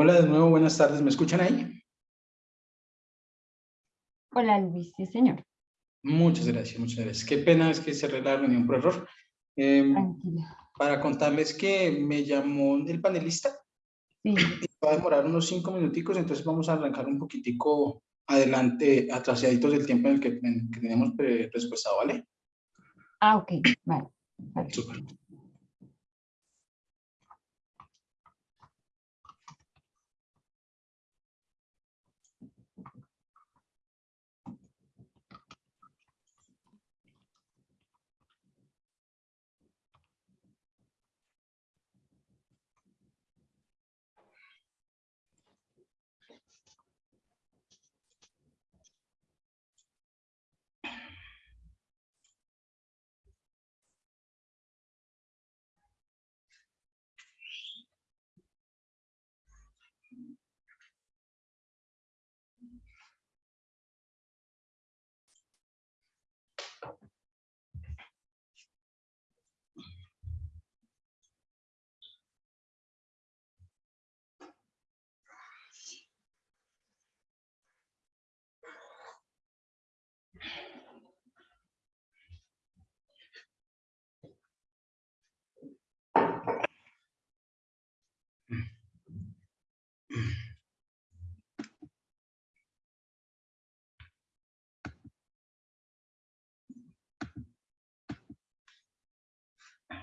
Hola de nuevo, buenas tardes. ¿Me escuchan ahí? Hola Luis, sí señor. Muchas gracias, muchas gracias. Qué pena es que cerré la reunión por error. Eh, para contarles que me llamó el panelista. Sí. Va a demorar unos cinco minuticos, entonces vamos a arrancar un poquitico adelante, atrasaditos del tiempo en el que, tenemos presupuestado, ¿vale? Ah, ok, vale. vale. Súper.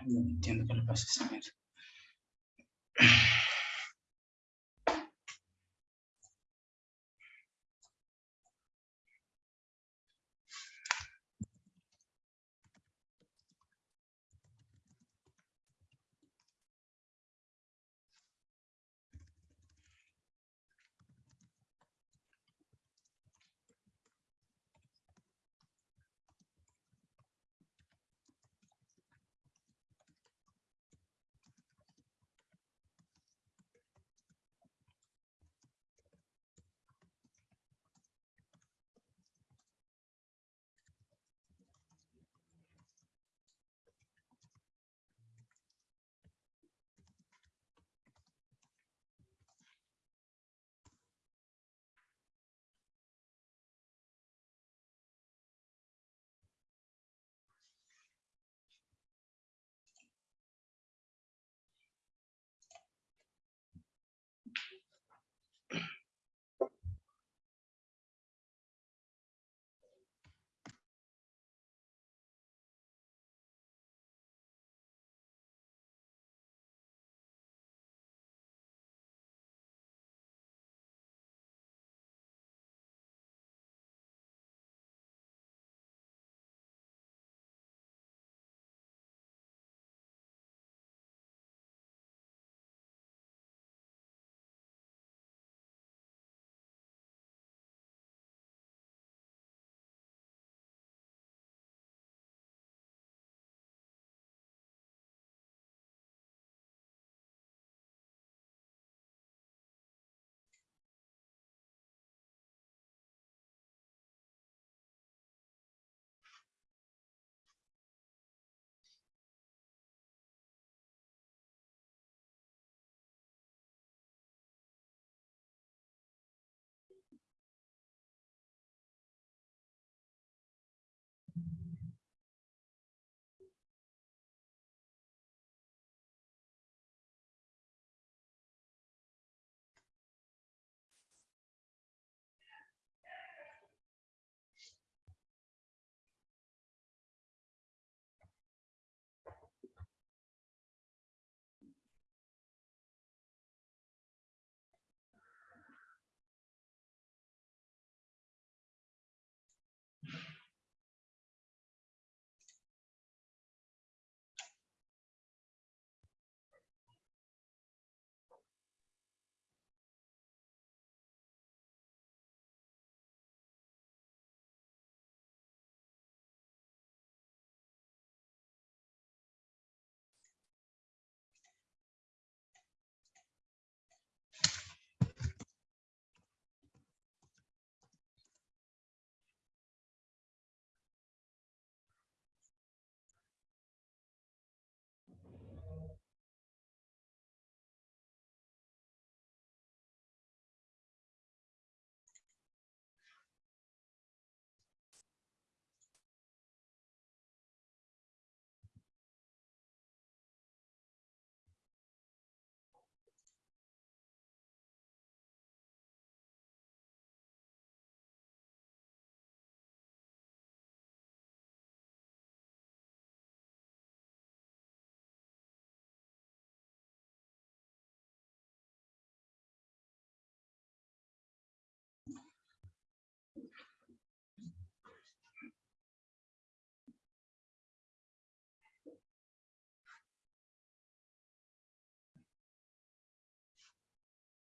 No entiendo qué le pasa a esa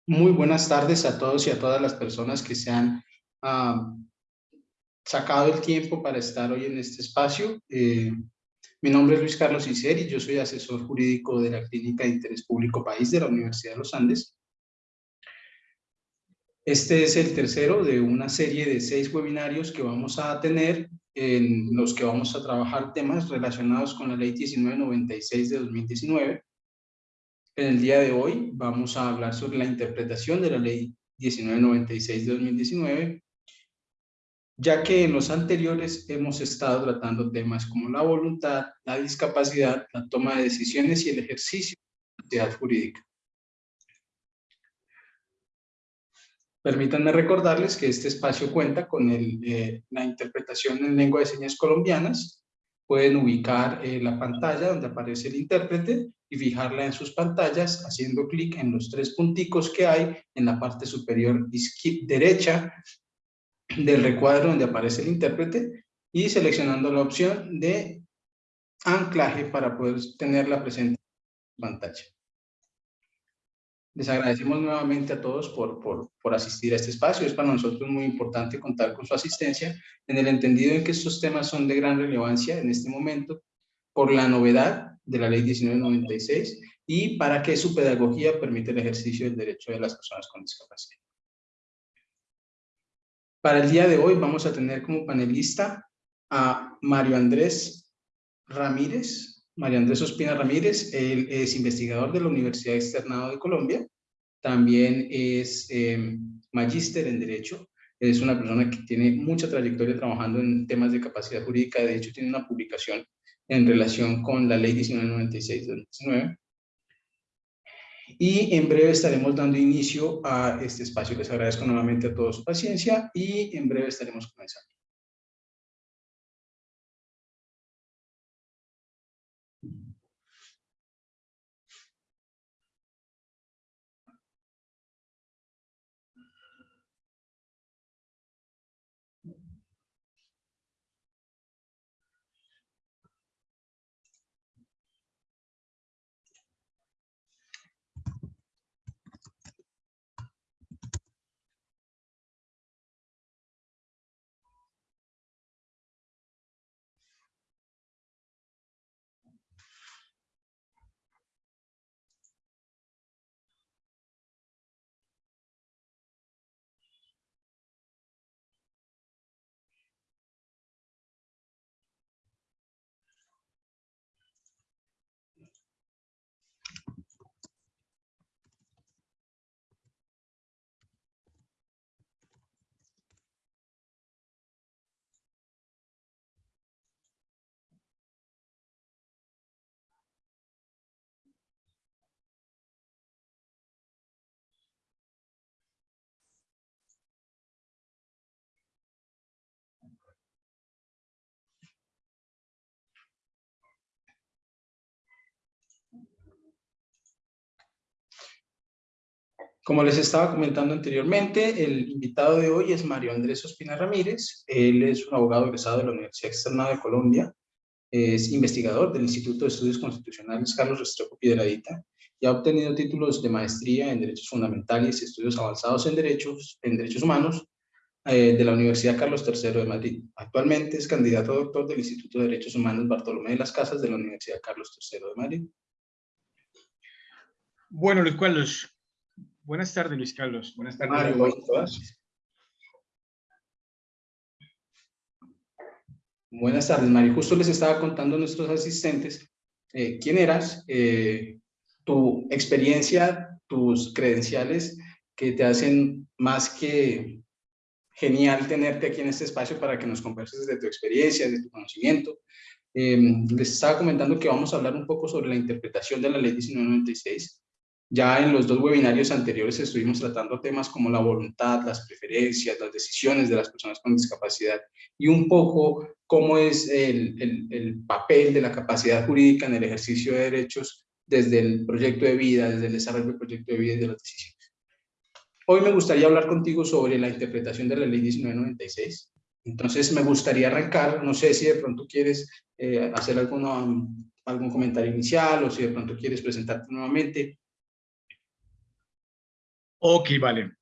Muy buenas tardes a todos y a todas las personas que se han ah, sacado el tiempo para estar hoy en este espacio. Eh, mi nombre es Luis Carlos Iseri, yo soy asesor jurídico de la Clínica de Interés Público País de la Universidad de los Andes. Este es el tercero de una serie de seis webinarios que vamos a tener en los que vamos a trabajar temas relacionados con la Ley 1996 de 2019 en el día de hoy vamos a hablar sobre la interpretación de la Ley 1996 de 2019, ya que en los anteriores hemos estado tratando temas como la voluntad, la discapacidad, la toma de decisiones y el ejercicio de la actividad jurídica. Permítanme recordarles que este espacio cuenta con eh, la interpretación en lengua de señas colombianas. Pueden ubicar eh, la pantalla donde aparece el intérprete y fijarla en sus pantallas haciendo clic en los tres punticos que hay en la parte superior derecha del recuadro donde aparece el intérprete y seleccionando la opción de anclaje para poder tenerla presente en pantalla. Les agradecemos nuevamente a todos por, por, por, asistir a este espacio. Es para nosotros muy importante contar con su asistencia en el entendido en que estos temas son de gran relevancia en este momento por la novedad de la ley 1996 y para que su pedagogía permita el ejercicio del derecho de las personas con discapacidad. Para el día de hoy vamos a tener como panelista a Mario Andrés Ramírez, Mario Andrés Ospina Ramírez, él es investigador de la Universidad Externado de Colombia, también es eh, magíster en Derecho, es una persona que tiene mucha trayectoria trabajando en temas de capacidad jurídica, de hecho tiene una publicación en relación con la ley 1996 2019. Y en breve estaremos dando inicio a este espacio. Les agradezco nuevamente a todos su paciencia y en breve estaremos comenzando. Como les estaba comentando anteriormente, el invitado de hoy es Mario Andrés Ospina Ramírez. Él es un abogado egresado de la Universidad Externa de Colombia. Es investigador del Instituto de Estudios Constitucionales Carlos Restrepo Piedradita y ha obtenido títulos de maestría en Derechos Fundamentales y Estudios Avanzados en Derechos, en Derechos Humanos eh, de la Universidad Carlos III de Madrid. Actualmente es candidato a doctor del Instituto de Derechos Humanos Bartolomé de las Casas de la Universidad Carlos III de Madrid. Bueno, Luis Carlos, Buenas tardes, Luis Carlos. Buenas tardes a todos. Buenas tardes, Mario. Justo les estaba contando a nuestros asistentes eh, quién eras, eh, tu experiencia, tus credenciales que te hacen más que genial tenerte aquí en este espacio para que nos converses de tu experiencia, de tu conocimiento. Eh, les estaba comentando que vamos a hablar un poco sobre la interpretación de la ley 1996 ya en los dos webinarios anteriores estuvimos tratando temas como la voluntad, las preferencias, las decisiones de las personas con discapacidad y un poco cómo es el, el, papel de la capacidad jurídica en el ejercicio de derechos desde el proyecto de vida, desde el desarrollo del proyecto de vida y de las decisiones. Hoy me gustaría hablar contigo sobre la interpretación de la ley 1996. Entonces me gustaría arrancar, no sé si de pronto quieres eh, hacer algún comentario inicial o si de pronto quieres presentarte nuevamente Ok, vale.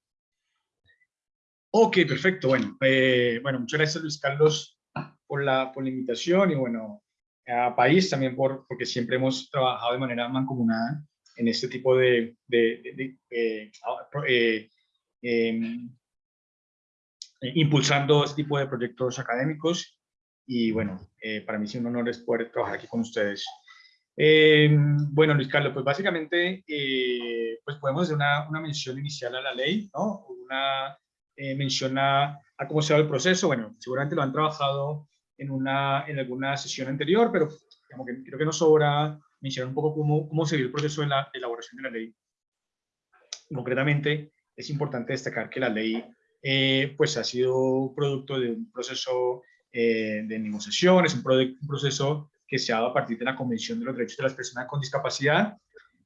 Ok, perfecto. Bueno, eh, bueno, muchas gracias Luis Carlos por la, por la invitación y bueno, a País también por, porque siempre hemos trabajado de manera mancomunada en este tipo de, de, eh, eh, em, impulsando este tipo de proyectos académicos y bueno, para mí es un honor poder trabajar aquí con ustedes. Em, bueno, Luis Carlos, pues básicamente pues podemos hacer una, una, mención inicial a la ley, ¿no? Una mención a, a, cómo se va el proceso. Bueno, seguramente lo han trabajado en, una, en alguna sesión anterior, pero que creo que nos sobra mencionar un poco cómo, cómo se vio el proceso de la elaboración de la ley. Concretamente, es importante destacar que la ley eh, pues ha sido producto de un proceso eh, de negociación, es un, proceso que se ha dado a partir de la Convención de los Derechos de las Personas con Discapacidad,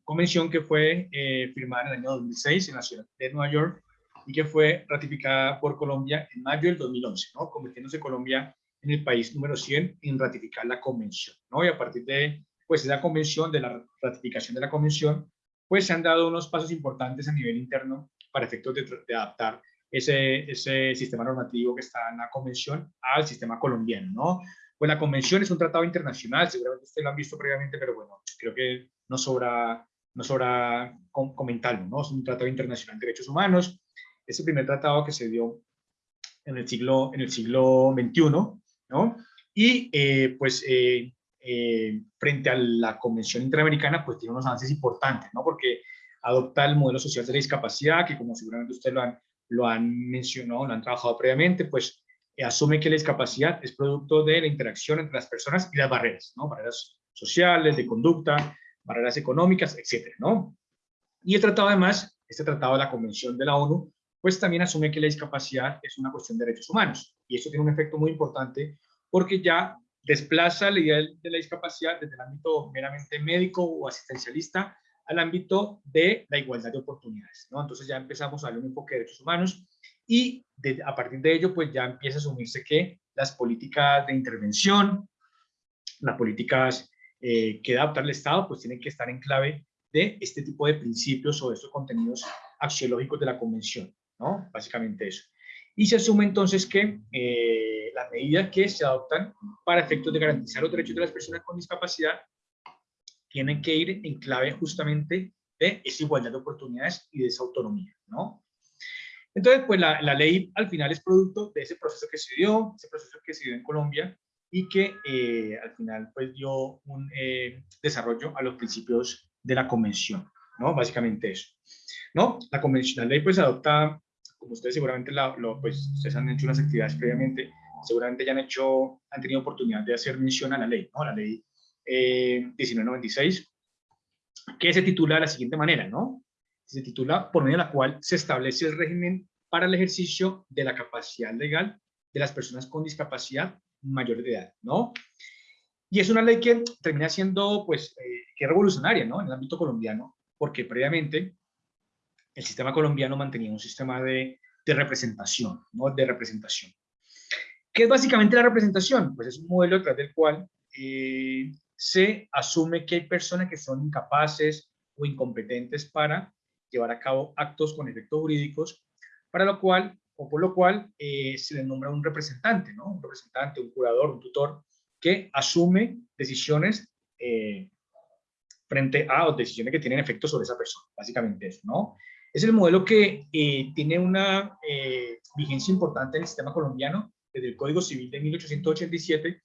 convención que fue eh, firmada en el año 2006 en la ciudad de Nueva York y que fue ratificada por Colombia en mayo del 2011, ¿no? convirtiéndose Colombia en el país número 100 en ratificar la convención, ¿no? Y a partir de pues esa convención, de la ratificación de la convención, pues se han dado unos pasos importantes a nivel interno para efectos de, adaptar ese, ese sistema normativo que está en la convención al sistema colombiano, ¿no? Pues la convención es un tratado internacional, seguramente ustedes lo han visto previamente, pero bueno, creo que no sobra, no sobra comentarlo, ¿no? Es un tratado internacional de derechos humanos, es el primer tratado que se dio en el siglo, en el siglo XXI, ¿no? Y eh, pues eh, eh, frente a la Convención Interamericana, pues tiene unos avances importantes, ¿no? Porque adopta el modelo social de la discapacidad, que como seguramente ustedes lo han, lo han mencionado, lo han trabajado previamente, pues asume que la discapacidad es producto de la interacción entre las personas y las barreras, ¿no? Barreras sociales, de conducta, barreras económicas, etcétera, ¿no? Y el tratado además, este tratado de la Convención de la ONU, pues también asume que la discapacidad es una cuestión de derechos humanos. Y eso tiene un efecto muy importante porque ya desplaza la idea de la discapacidad desde el ámbito meramente médico o asistencialista al ámbito de la igualdad de oportunidades. ¿no? Entonces ya empezamos a hablar un enfoque de derechos humanos y a partir de ello pues ya empieza a asumirse que las políticas de intervención, las políticas eh, que adaptar el Estado pues tienen que estar en clave de este tipo de principios o de estos contenidos axiológicos de la Convención. ¿no? Básicamente eso. Y se asume entonces que eh, las medidas que se adoptan para efectos de garantizar los derechos de las personas con discapacidad tienen que ir en clave justamente de esa igualdad de oportunidades y de esa autonomía, ¿no? Entonces, pues la, la, ley al final es producto de ese proceso que se dio, ese proceso que se dio en Colombia y que eh, al final pues dio un eh, desarrollo a los principios de la convención, ¿no? Básicamente eso, ¿no? La convención, la ley pues adopta como ustedes seguramente lo, pues, ustedes han hecho unas actividades previamente, seguramente ya han hecho, han tenido oportunidad de hacer mención a la ley, ¿no? La ley eh, 1996, que se titula de la siguiente manera, ¿no? Se titula por medio de la cual se establece el régimen para el ejercicio de la capacidad legal de las personas con discapacidad mayor de edad, ¿no? Y es una ley que termina siendo, pues, eh, que revolucionaria, ¿no? En el ámbito colombiano, porque previamente el sistema colombiano mantenía un sistema de, representación, ¿no? De representación. ¿Qué es básicamente la representación? Pues es un modelo través del cual eh, se asume que hay personas que son incapaces o incompetentes para llevar a cabo actos con efectos jurídicos, para lo cual, o por lo cual, eh, se le nombra un representante, ¿no? Un representante, un curador, un tutor, que asume decisiones eh, frente a decisiones que tienen efecto sobre esa persona, básicamente eso, ¿no? Es el modelo que eh, tiene una vigencia importante en el sistema colombiano desde el Código Civil de 1887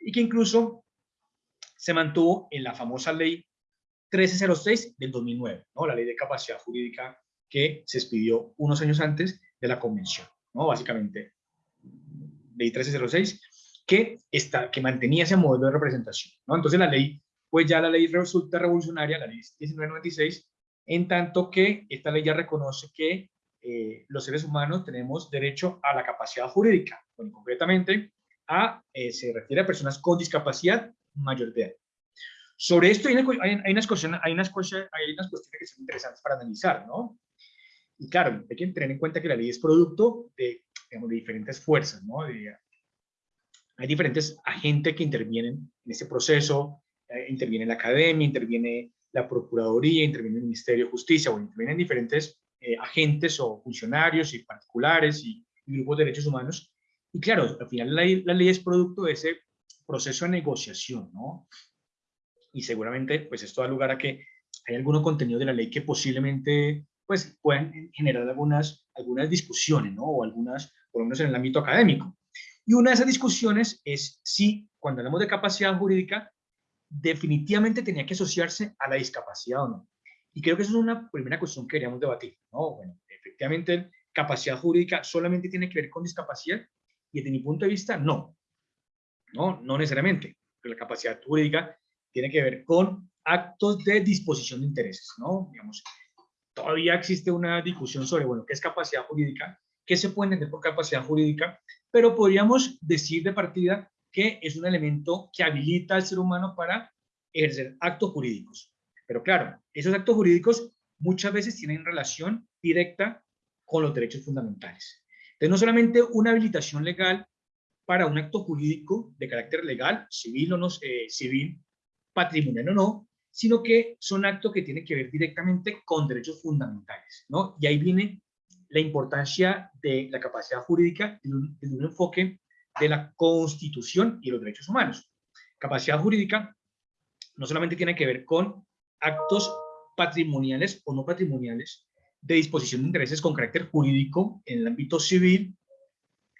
y que incluso se mantuvo en la famosa ley 1306 del 2009, ¿no? la ley de capacidad jurídica que se expidió unos años antes de la convención, ¿no? básicamente ley 1306 que, está, que mantenía ese modelo de representación. ¿no? Entonces la ley, pues ya la ley resulta revolucionaria, la ley 1996, en tanto que esta ley ya reconoce que eh, los seres humanos tenemos derecho a la capacidad jurídica, bueno, concretamente a, eh, se refiere a personas con discapacidad mayor de. Sobre esto hay, hay, unas cuestiones, hay, unas hay unas cuestiones que son interesantes para analizar, ¿no? Y claro, hay que tener en cuenta que la ley es producto de, de diferentes fuerzas, ¿no? hay diferentes agentes que intervienen en ese proceso, eh, interviene la academia, interviene la Procuraduría, interviene el Ministerio de Justicia, o intervienen diferentes eh, agentes o funcionarios y particulares y, grupos de derechos humanos. Y claro, al final la, la ley es producto de ese proceso de negociación, ¿no? Y seguramente, pues esto da lugar a que hay algunos contenido de la ley que posiblemente, pues, puedan generar algunas, algunas discusiones, ¿no? O algunas, por lo menos en el ámbito académico. Y una de esas discusiones es si, cuando hablamos de capacidad jurídica, definitivamente tenía que asociarse a la discapacidad o no. Y creo que eso es una primera cuestión que queríamos debatir. ¿no? Bueno, efectivamente, capacidad jurídica solamente tiene que ver con discapacidad y desde mi punto de vista, no. No, no necesariamente. Pero la capacidad jurídica tiene que ver con actos de disposición de intereses, ¿no? Digamos, todavía existe una discusión sobre, bueno, qué es capacidad jurídica, qué se puede entender por capacidad jurídica, pero podríamos decir de partida que es un elemento que habilita al ser humano para ejercer actos jurídicos. Pero claro, esos actos jurídicos muchas veces tienen relación directa con los derechos fundamentales. Entonces, no solamente una habilitación legal para un acto jurídico de carácter legal, civil o no, eh, civil, patrimonial o no, sino que son actos que tienen que ver directamente con derechos fundamentales, ¿no? Y ahí viene la importancia de la capacidad jurídica en un, en un enfoque de la Constitución y los derechos humanos. Capacidad jurídica no solamente tiene que ver con actos patrimoniales o no patrimoniales de disposición de intereses con carácter jurídico en el ámbito civil,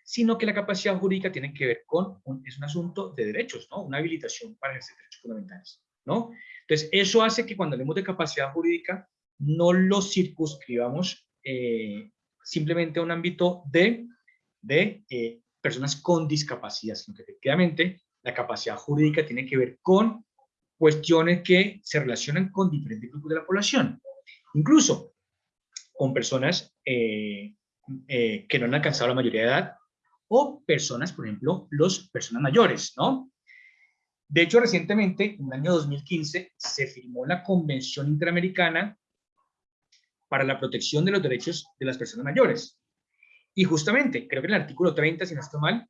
sino que la capacidad jurídica tiene que ver con, un, es un asunto de derechos, ¿no? Una habilitación para ejercer derechos fundamentales, ¿no? Entonces, eso hace que cuando hablemos de capacidad jurídica, no lo circunscribamos eh, simplemente a un ámbito de, de eh, personas con discapacidad, sino que efectivamente la capacidad jurídica tiene que ver con cuestiones que se relacionan con diferentes grupos de la población, incluso con personas eh, que no han alcanzado la mayoría de edad o personas, por ejemplo, los personas mayores, ¿no? De hecho, recientemente, en el año 2015, se firmó la Convención Interamericana para la protección de los derechos de las personas mayores. Y justamente, creo que en el artículo 30, si no estoy mal,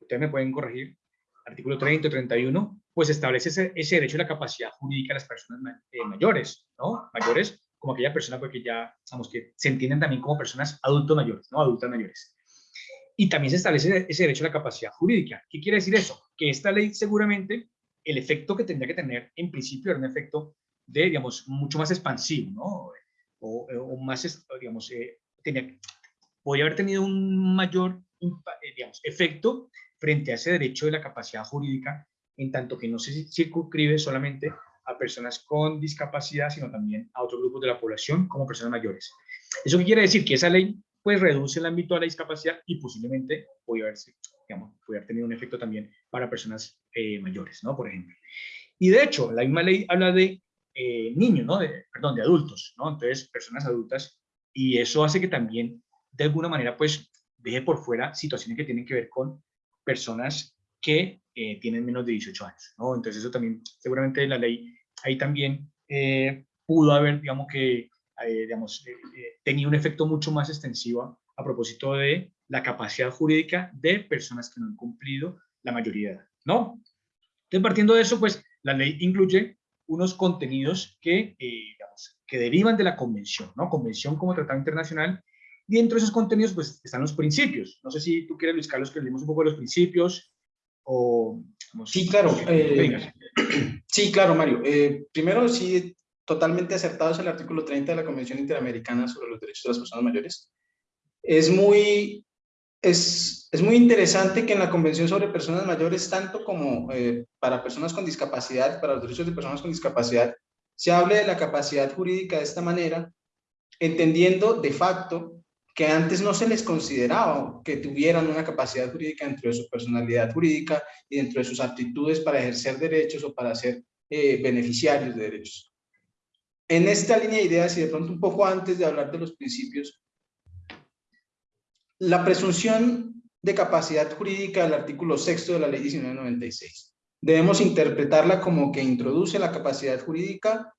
ustedes me pueden corregir, artículo 30 o 31, pues establece ese, ese, derecho a la capacidad jurídica de las personas eh, mayores, ¿no? Mayores como aquella persona porque pues, ya, digamos que se entienden también como personas adultos mayores, ¿no? Adultas mayores. Y también se establece ese derecho a la capacidad jurídica. ¿Qué quiere decir eso? Que esta ley seguramente, el efecto que tendría que tener en principio era un efecto de, digamos, mucho más expansivo, ¿no? O, o más, digamos, eh, tenía, podría haber tenido un mayor eh, digamos, efecto frente a ese derecho de la capacidad jurídica, en tanto que no se circunscribe solamente a personas con discapacidad, sino también a otros grupos de la población, como personas mayores. ¿Eso qué quiere decir? Que esa ley pues reduce el ámbito de la discapacidad y posiblemente puede haber, digamos, puede haber tenido un efecto también para personas eh, mayores, ¿no? Por ejemplo. Y de hecho, la misma ley habla de eh, niños, ¿no? De, perdón, de adultos, ¿no? Entonces, personas adultas, y eso hace que también de alguna manera, pues, deje por fuera situaciones que tienen que ver con personas que eh, tienen menos de 18 años, ¿no? Entonces eso también, seguramente la ley ahí también eh, pudo haber, digamos que, eh, digamos, tenido un efecto mucho más extensivo a propósito de la capacidad jurídica de personas que no han cumplido la mayoría de edad, ¿no? Entonces, partiendo de eso, pues, la ley incluye unos contenidos que, digamos, que derivan de la convención, ¿no? Convención como tratado internacional y dentro de esos contenidos, pues, están los principios. No sé si tú quieres, Luis Carlos, que leemos un poco de los principios o... sí, claro. Eh, sí, claro, Mario. Eh, primero, sí, totalmente acertado es el artículo 30 de la Convención Interamericana sobre los Derechos de las Personas Mayores. Es muy, es, es muy interesante que en la Convención sobre Personas Mayores, tanto como eh, para personas con discapacidad, para los derechos de personas con discapacidad, se hable de la capacidad jurídica de esta manera, entendiendo de facto que antes no se les consideraba que tuvieran una capacidad jurídica dentro de su personalidad jurídica y dentro de sus aptitudes para ejercer derechos o para ser eh, beneficiarios de derechos. En esta línea de ideas y de pronto un poco antes de hablar de los principios, la presunción de capacidad jurídica del artículo sexto de la ley 1996. Debemos interpretarla como que introduce la capacidad jurídica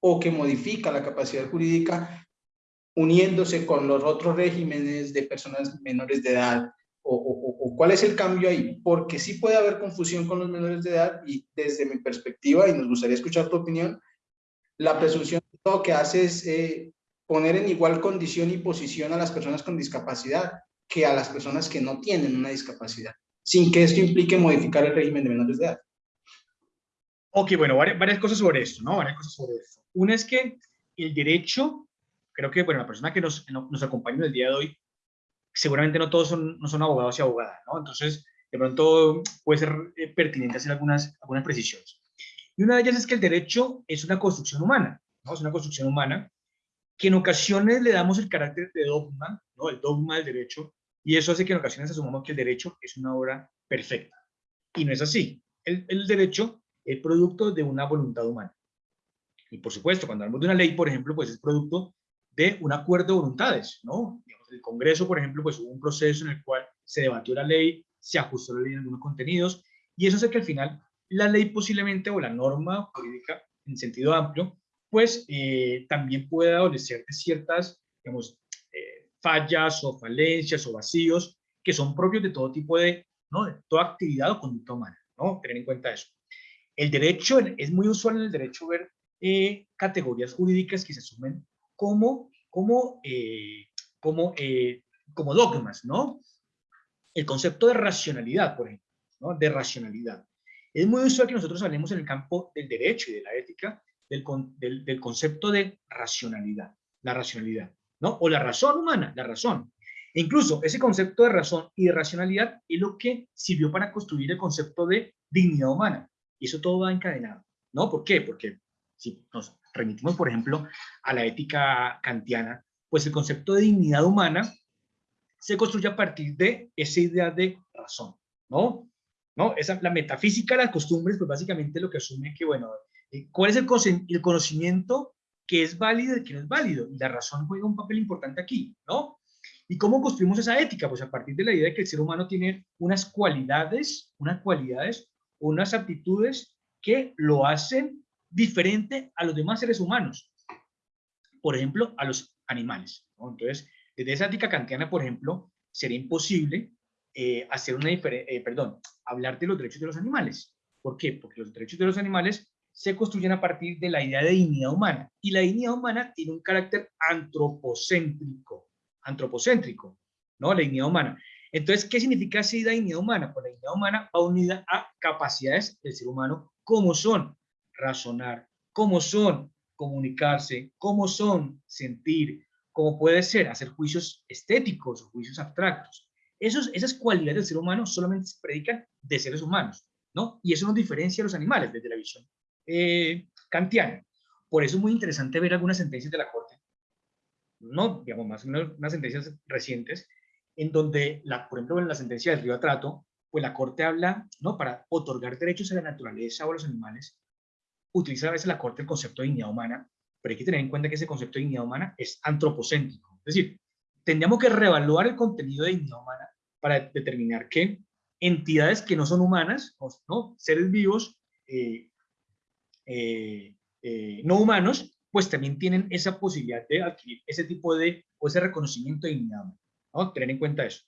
o que modifica la capacidad jurídica uniéndose con los otros regímenes de personas menores de edad? O, cuál es el cambio ahí? Porque sí puede haber confusión con los menores de edad y desde mi perspectiva, y nos gustaría escuchar tu opinión, la presunción todo que hace es eh, poner en igual condición y posición a las personas con discapacidad que a las personas que no tienen una discapacidad, sin que esto implique modificar el régimen de menores de edad. Ok, bueno, varias, cosas sobre esto, ¿no? Varias cosas sobre esto. Una es que el derecho, creo que, bueno, la persona que nos, nos acompaña el día de hoy, seguramente no todos son, no son abogados y abogadas, ¿no? Entonces, de pronto puede ser eh, pertinente hacer algunas, algunas precisiones. Y una de ellas es que el derecho es una construcción humana, ¿no? Es una construcción humana que en ocasiones le damos el carácter de dogma, ¿no? El dogma del derecho, y eso hace que en ocasiones asumamos que el derecho es una obra perfecta. Y no es así. El, el derecho es producto de una voluntad humana. Y por supuesto, cuando hablamos de una ley, por ejemplo, pues es producto de un acuerdo de voluntades, ¿no? Digamos, el Congreso, por ejemplo, pues hubo un proceso en el cual se debatió la ley, se ajustó la ley en algunos contenidos, y eso hace que al final la ley posiblemente o la norma jurídica en sentido amplio, pues eh, también pueda adolecer de ciertas, digamos, eh, fallas o falencias o vacíos que son propios de todo tipo de, ¿no? De toda actividad o conducta humana, ¿no? Tener en cuenta eso. El derecho, es muy usual en el derecho ver eh, categorías jurídicas que se asumen como, como, como, como dogmas, ¿no? El concepto de racionalidad, por ejemplo, ¿no? De racionalidad. Es muy usual que nosotros hablemos en el campo del derecho y de la ética del, del, concepto de racionalidad, la racionalidad, ¿no? O la razón humana, la razón. E incluso ese concepto de razón y de racionalidad es lo que sirvió para construir el concepto de dignidad humana. Y eso todo va encadenado, ¿no? ¿Por qué? Porque si nos remitimos, por ejemplo, a la ética kantiana, pues el concepto de dignidad humana se construye a partir de esa idea de razón, ¿no? ¿No? Esa, la metafísica de las costumbres, pues básicamente lo que asume que, bueno, eh, ¿cuál es el, el conocimiento que es válido y que no es válido? Y la razón juega un papel importante aquí, ¿no? ¿Y cómo construimos esa ética? Pues a partir de la idea de que el ser humano tiene unas cualidades, unas cualidades, unas aptitudes que lo hacen diferente a los demás seres humanos. Por ejemplo, a los animales. ¿no? Entonces, desde esa ética kantiana, por ejemplo, sería imposible eh, hacer una eh, perdón, hablar de los derechos de los animales. ¿Por qué? Porque los derechos de los animales se construyen a partir de la idea de dignidad humana. Y la dignidad humana tiene un carácter antropocéntrico. Antropocéntrico, ¿no? La dignidad humana. Entonces, ¿qué significa esa dignidad humana? Pues la dignidad humana va unida a capacidades del ser humano, como son razonar, como son comunicarse, como son sentir, como puede ser hacer juicios estéticos o juicios abstractos. Esos, esas cualidades del ser humano solamente se predican de seres humanos, ¿no? Y eso nos diferencia a los animales desde la visión eh, kantiana. Por eso es muy interesante ver algunas sentencias de la Corte, no, digamos, más unas sentencias recientes, en donde, la, por ejemplo, en la sentencia del río Trato, pues la Corte habla, ¿no? Para otorgar derechos a la naturaleza o a los animales, utiliza a veces la Corte el concepto de dignidad humana, pero hay que tener en cuenta que ese concepto de dignidad humana es antropocéntrico. Es decir, tendríamos que reevaluar el contenido de dignidad humana para determinar que entidades que no son humanas, ¿no? seres vivos, eh, eh, eh, no humanos, pues también tienen esa posibilidad de adquirir ese tipo de, o ese reconocimiento de dignidad. ¿no? Tener en cuenta eso.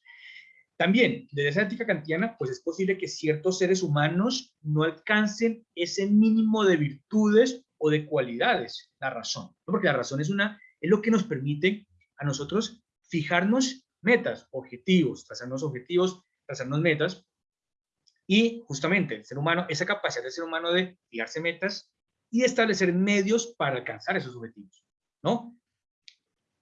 También, desde esa ética kantiana, pues es posible que ciertos seres humanos no alcancen ese mínimo de virtudes o de cualidades, la razón, porque la razón es, una, es lo que nos permite a nosotros fijarnos metas, objetivos, trazarnos objetivos, trazarnos metas, y justamente el ser humano, esa capacidad del ser humano de fijarse metas y establecer medios para alcanzar esos objetivos, ¿no?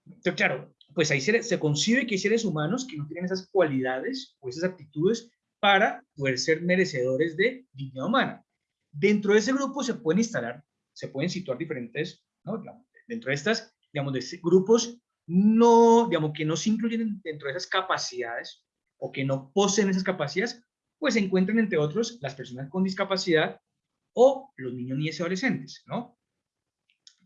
Entonces, claro, pues ahí se, se concibe que hay seres humanos que no tienen esas cualidades o esas actitudes para poder ser merecedores de dignidad humana. Dentro de ese grupo se pueden instalar se pueden situar diferentes, ¿no? dentro de estas, digamos, de grupos no, digamos, que no se incluyen dentro de esas capacidades o que no poseen esas capacidades, pues se encuentran entre otros las personas con discapacidad o los niños, niñas y adolescentes, ¿no?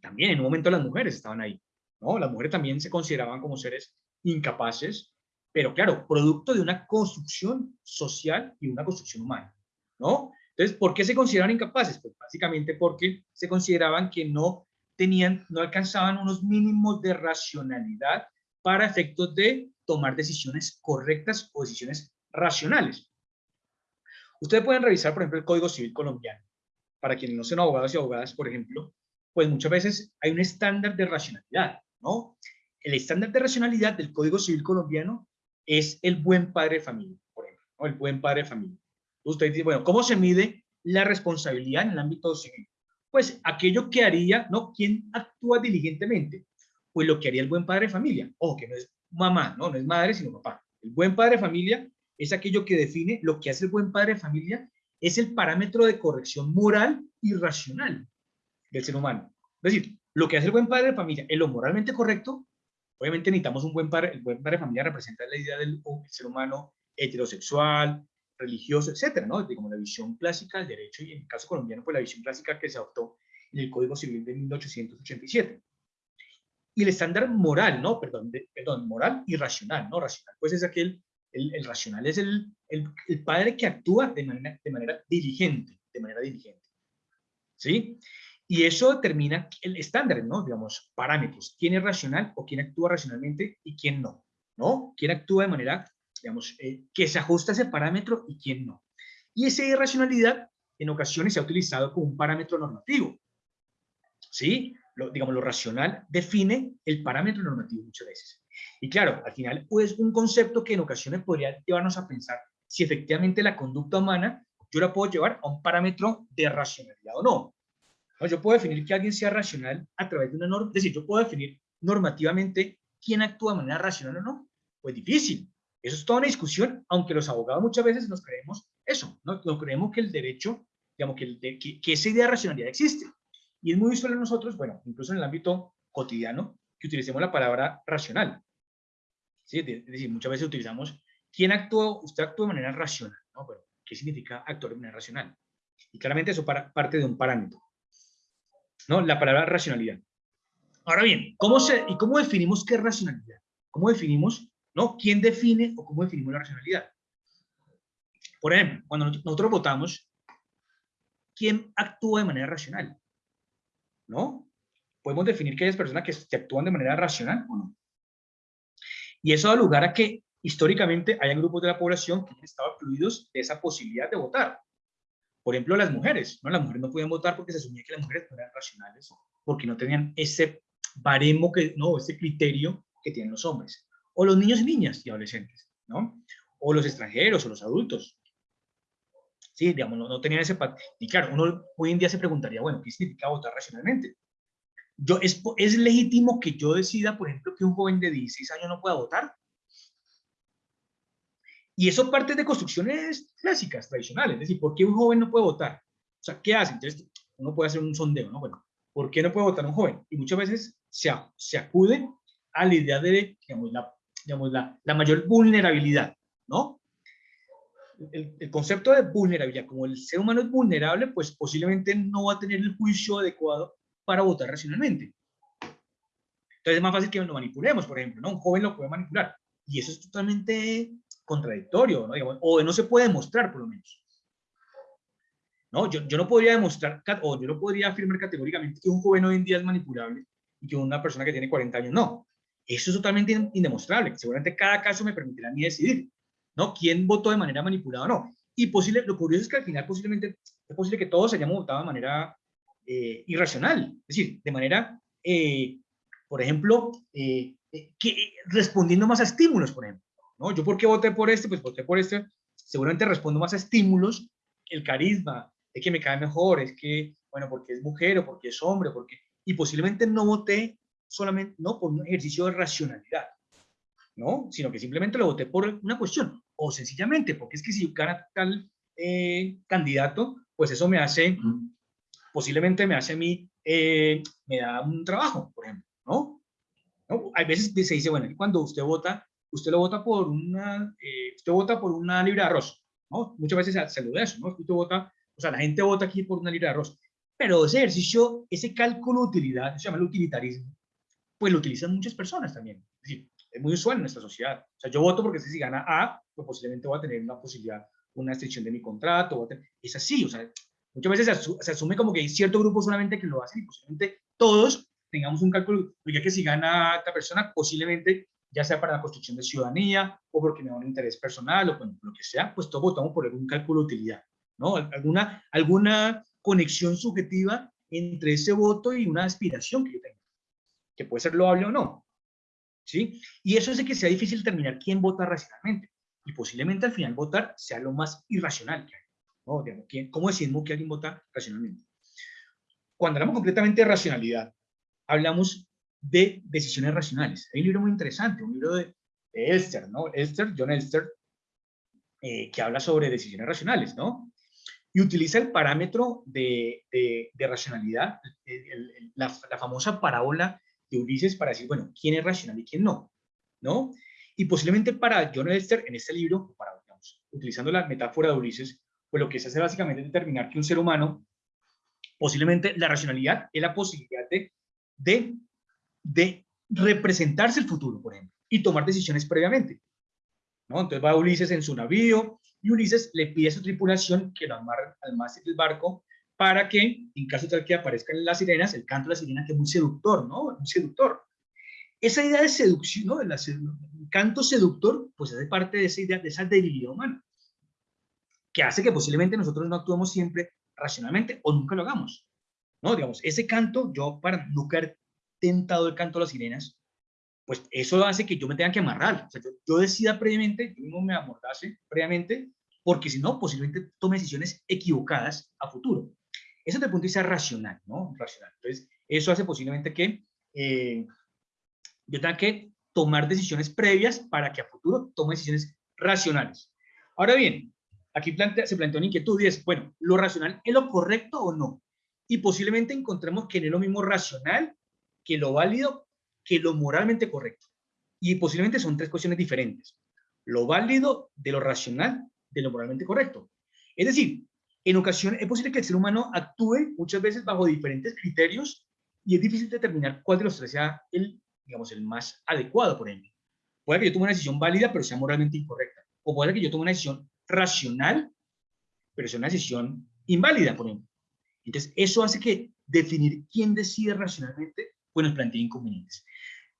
También en un momento las mujeres estaban ahí, ¿no? Las mujeres también se consideraban como seres incapaces, pero claro, producto de una construcción social y una construcción humana, ¿no? Entonces, ¿por qué se consideraban incapaces? Pues básicamente porque se consideraban que no tenían, no alcanzaban unos mínimos de racionalidad para efectos de tomar decisiones correctas o decisiones racionales. Ustedes pueden revisar, por ejemplo, el Código Civil colombiano. Para quienes no son abogados y abogadas, por ejemplo, pues muchas veces hay un estándar de racionalidad, ¿no? El estándar de racionalidad del Código Civil colombiano es el buen padre de familia, por ejemplo, ¿no? el buen padre de familia. Usted dice, bueno, ¿cómo se mide la responsabilidad en el ámbito civil? Pues aquello que haría, ¿no? ¿Quién actúa diligentemente? Pues lo que haría el buen padre de familia. Ojo, que no es mamá, ¿no? No es madre, sino papá. El buen padre de familia es aquello que define lo que hace el buen padre de familia, es el parámetro de corrección moral y racional del ser humano. Es decir, lo que hace el buen padre de familia es lo moralmente correcto. Obviamente necesitamos un buen padre, el buen padre de familia representa la idea del ser humano heterosexual, religioso, etcétera, ¿no? De como la visión clásica del derecho y en el caso colombiano, pues la visión clásica que se adoptó en el Código Civil de 1887. Y el estándar moral, ¿no? Perdón, perdón, moral y racional, ¿no? Racional, pues es aquel, el, el racional es el, el, el, padre que actúa de manera, de manera diligente, de manera diligente. ¿Sí? Y eso determina el estándar, ¿no? Digamos, parámetros. ¿Quién es racional o quién actúa racionalmente y quién no? ¿No? ¿Quién actúa de manera, digamos, eh, que se ajusta a ese parámetro y quién no? Y esa irracionalidad en ocasiones se ha utilizado como un parámetro normativo. ¿Sí? Lo, digamos, lo racional define el parámetro normativo muchas veces. Y claro, al final, pues un concepto que en ocasiones podría llevarnos a pensar si efectivamente la conducta humana yo la puedo llevar a un parámetro de racionalidad o no. ¿No? Yo puedo definir que alguien sea racional a través de una norma, es decir, yo puedo definir normativamente quién actúa de manera racional o no. Pues difícil. Eso es toda una discusión, aunque los abogados muchas veces nos creemos eso, ¿no? Nos creemos que el derecho, digamos, que, el de, que, que esa idea de racionalidad existe. Y es muy usual en nosotros, bueno, incluso en el ámbito cotidiano, que utilicemos la palabra racional. ¿Sí? Es decir, muchas veces utilizamos, ¿quién actúa? Usted actúa de manera racional, ¿no? Bueno, ¿qué significa actuar de manera racional? Y claramente eso para, parte de un parámetro. ¿no? La palabra racionalidad. Ahora bien, ¿cómo se, ¿y cómo definimos qué es racionalidad? ¿Cómo definimos, no? ¿Quién define o cómo definimos la racionalidad? Por ejemplo, cuando nosotros votamos, ¿quién actúa de manera racional? ¿No? Podemos definir que hay personas que, actúan de manera racional o no. Y eso da lugar a que históricamente hayan grupos de la población que han excluidos de esa posibilidad de votar. Por ejemplo, las mujeres, ¿no? Las mujeres no podían votar porque se asumía que las mujeres no eran racionales, porque no tenían ese baremo, que, no, ese criterio que tienen los hombres. O los niños y niñas y adolescentes, ¿no? O los extranjeros o los adultos. Sí, digamos, no, no tenían ese... Y claro, uno hoy en día se preguntaría, bueno, ¿qué significa votar racionalmente? Yo, es, ¿Es legítimo que yo decida, por ejemplo, que un joven de 16 años no pueda votar? Y eso parte de construcciones clásicas, tradicionales. Es decir, ¿por qué un joven no puede votar? O sea, ¿qué hace? Entonces, uno puede hacer un sondeo, ¿no? Bueno, ¿por qué no puede votar un joven? Y muchas veces se, se acude a la idea de, digamos, la, digamos, la, la mayor vulnerabilidad, ¿no? El, el, concepto de vulnerabilidad, como el ser humano es vulnerable, pues posiblemente no va a tener el juicio adecuado para votar racionalmente. Entonces es más fácil que lo manipulemos, por ejemplo, ¿no? Un joven lo puede manipular. Y eso es totalmente contradictorio, ¿no? O no se puede demostrar, por lo menos. ¿No? Yo, yo no podría demostrar, o yo no podría afirmar categóricamente que un joven hoy en día es manipulable y que una persona que tiene 40 años no. Eso es totalmente indemostrable. Seguramente cada caso me permitirá a mí decidir, ¿no? ¿Quién votó de manera manipulada o no? Y posible, lo curioso es que al final posiblemente es posible que todos hayamos votado de manera eh, irracional, es decir, de manera, eh, por ejemplo, eh, eh que, respondiendo más a estímulos, por ejemplo. ¿no? Yo por qué voté por este, pues voté por este, seguramente respondo más a estímulos, el carisma, es que me cae mejor, es que, bueno, porque es mujer o porque es hombre, porque, y posiblemente no voté solamente, no por un ejercicio de racionalidad, ¿no? Sino que simplemente lo voté por una cuestión, o sencillamente, porque es que si gana tal eh, candidato, pues eso me hace, posiblemente me hace a mí, eh, me da un trabajo, por ejemplo, ¿no? ¿no? Hay veces se dice, bueno, cuando usted vota, usted lo vota por una, eh, usted vota por una libra de arroz, ¿no? Muchas veces se, se lo de eso, ¿no? Usted vota, o sea, la gente vota aquí por una libra de arroz, pero ese ejercicio, ese cálculo de utilidad, se llama el utilitarismo, pues lo utilizan muchas personas también, es decir, es muy usual en nuestra sociedad, o sea, yo voto porque si gana A, pues posiblemente voy a tener una posibilidad, una extensión de mi contrato, es así, o sea, muchas veces se, asu se, asume como que hay cierto grupo solamente que lo hacen y posiblemente todos tengamos un cálculo, ya que si gana esta persona, posiblemente ya sea para la construcción de ciudadanía o porque me da un interés personal o bueno, lo que sea, pues todos votamos por algún cálculo de utilidad, ¿no? Alguna, alguna conexión subjetiva entre ese voto y una aspiración que yo tengo. Que puede ser loable o no. ¿Sí? Y eso hace que sea difícil determinar quién vota racionalmente. Y posiblemente al final votar sea lo más irracional que hay. ¿no? ¿quién, ¿Cómo decimos que alguien vota racionalmente? Cuando hablamos completamente de racionalidad, hablamos de decisiones racionales. Hay un libro muy interesante, un libro de, de Elster, ¿no? Elster, John Elster, eh, que habla sobre decisiones racionales, ¿no? Y utiliza el parámetro de, de, racionalidad, la, famosa parábola de Ulises para decir, bueno, quién es racional y quién no, ¿no? Y posiblemente para John Elster, en este libro, para, utilizando la metáfora de Ulises, pues lo que se hace básicamente es determinar que un ser humano, posiblemente la racionalidad es la posibilidad de, de, de representarse el futuro, por ejemplo, y tomar decisiones previamente. Entonces va Ulises en su navío y Ulises le pide a su tripulación que lo amarre al mástil del barco para que, en caso tal que aparezcan las sirenas, el canto de la sirena que es muy seductor, ¿no? Muy seductor. Esa idea de seducción, ¿no? El canto seductor, pues hace parte de esa idea, de esa debilidad humana, que hace que posiblemente nosotros no actuemos siempre racionalmente o nunca lo hagamos. ¿No? Digamos, ese canto, yo para nunca haber tentado el canto de las sirenas, pues eso hace que yo me tenga que amarrar. O sea, yo, decida previamente, yo mismo me amordase previamente, porque si no, posiblemente tome decisiones equivocadas a futuro. Eso desde el punto de vista racional, ¿no? Racional. Entonces, eso hace posiblemente que eh, yo tenga que tomar decisiones previas para que a futuro tome decisiones racionales. Ahora bien, aquí se plantea una inquietud y es, bueno, ¿lo racional es lo correcto o no? Y posiblemente encontremos que no es lo mismo racional que lo válido que lo moralmente correcto. Y posiblemente son tres cuestiones diferentes. Lo válido de lo racional de lo moralmente correcto. Es decir, en ocasiones es posible que el ser humano actúe muchas veces bajo diferentes criterios y es difícil determinar cuál de los tres sea el, digamos, el más adecuado, por ejemplo. Puede que yo tome una decisión válida, pero sea moralmente incorrecta. O puede que yo tome una decisión racional, pero sea una decisión inválida, por ejemplo. Entonces, eso hace que definir quién decide racionalmente, pues nos plantea inconvenientes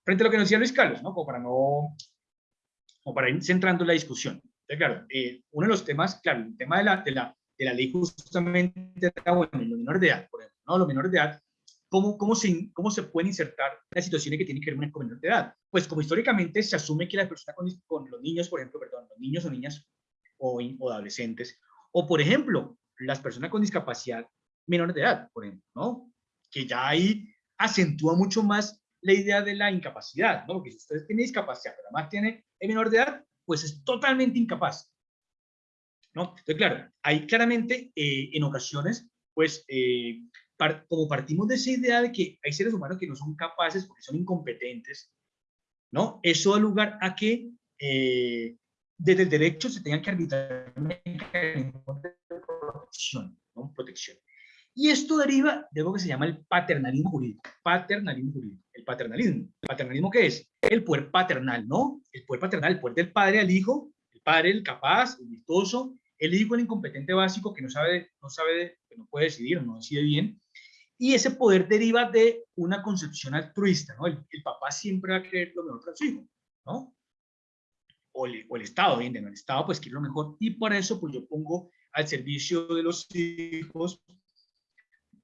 frente a lo que nos decía Luis Carlos, ¿no? Como para no, como para ir centrando la discusión. Entonces, claro, eh, uno de los temas, claro, el tema de la, de la, de la ley justamente bueno, los menores de edad, por ejemplo, ¿no? Los menores de edad, ¿cómo, cómo, se, cómo se pueden insertar las situaciones que tienen que ver con menores de edad? Pues como históricamente se asume que las personas con, con los niños, por ejemplo, perdón, los niños o niñas o, o adolescentes, o por ejemplo, las personas con discapacidad menores de edad, por ejemplo, ¿no? Que ya ahí acentúa mucho más la idea de la incapacidad, ¿no? Porque si usted tiene discapacidad, pero además tiene el menor de edad, pues es totalmente incapaz, ¿no? Entonces, claro, hay claramente eh, en ocasiones, pues, eh, como partimos de esa idea de que hay seres humanos que no son capaces porque son incompetentes, ¿no? Eso da lugar a que eh, desde el derecho se tengan que arbitrar protección, ¿no? Protección. Y esto deriva de algo que se llama el paternalismo jurídico. Paternalismo jurídico. El paternalismo. ¿El paternalismo qué es? El poder paternal, ¿no? El poder paternal, el poder del padre al hijo, el padre, el capaz, el virtuoso, el hijo, el incompetente básico que no sabe, no sabe, que no puede decidir, no decide bien. Y ese poder deriva de una concepción altruista, ¿no? El, papá siempre va a querer lo mejor para su hijo, ¿no? O el, o el Estado, bien, el Estado pues quiere lo mejor. Y por eso pues yo pongo al servicio de los hijos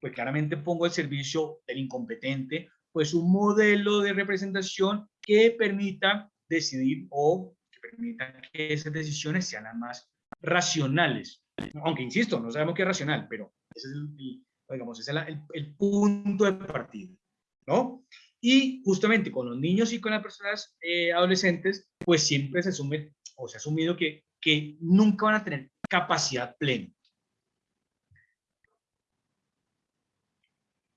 pues claramente pongo al servicio del incompetente, pues un modelo de representación que permita decidir o que permita que esas decisiones sean las más racionales. Aunque, insisto, no sabemos qué es racional, pero ese es el, digamos, ese es el, punto de partida, ¿no? Y justamente con los niños y con las personas eh, adolescentes, pues siempre se asume o se ha asumido que, que nunca van a tener capacidad plena.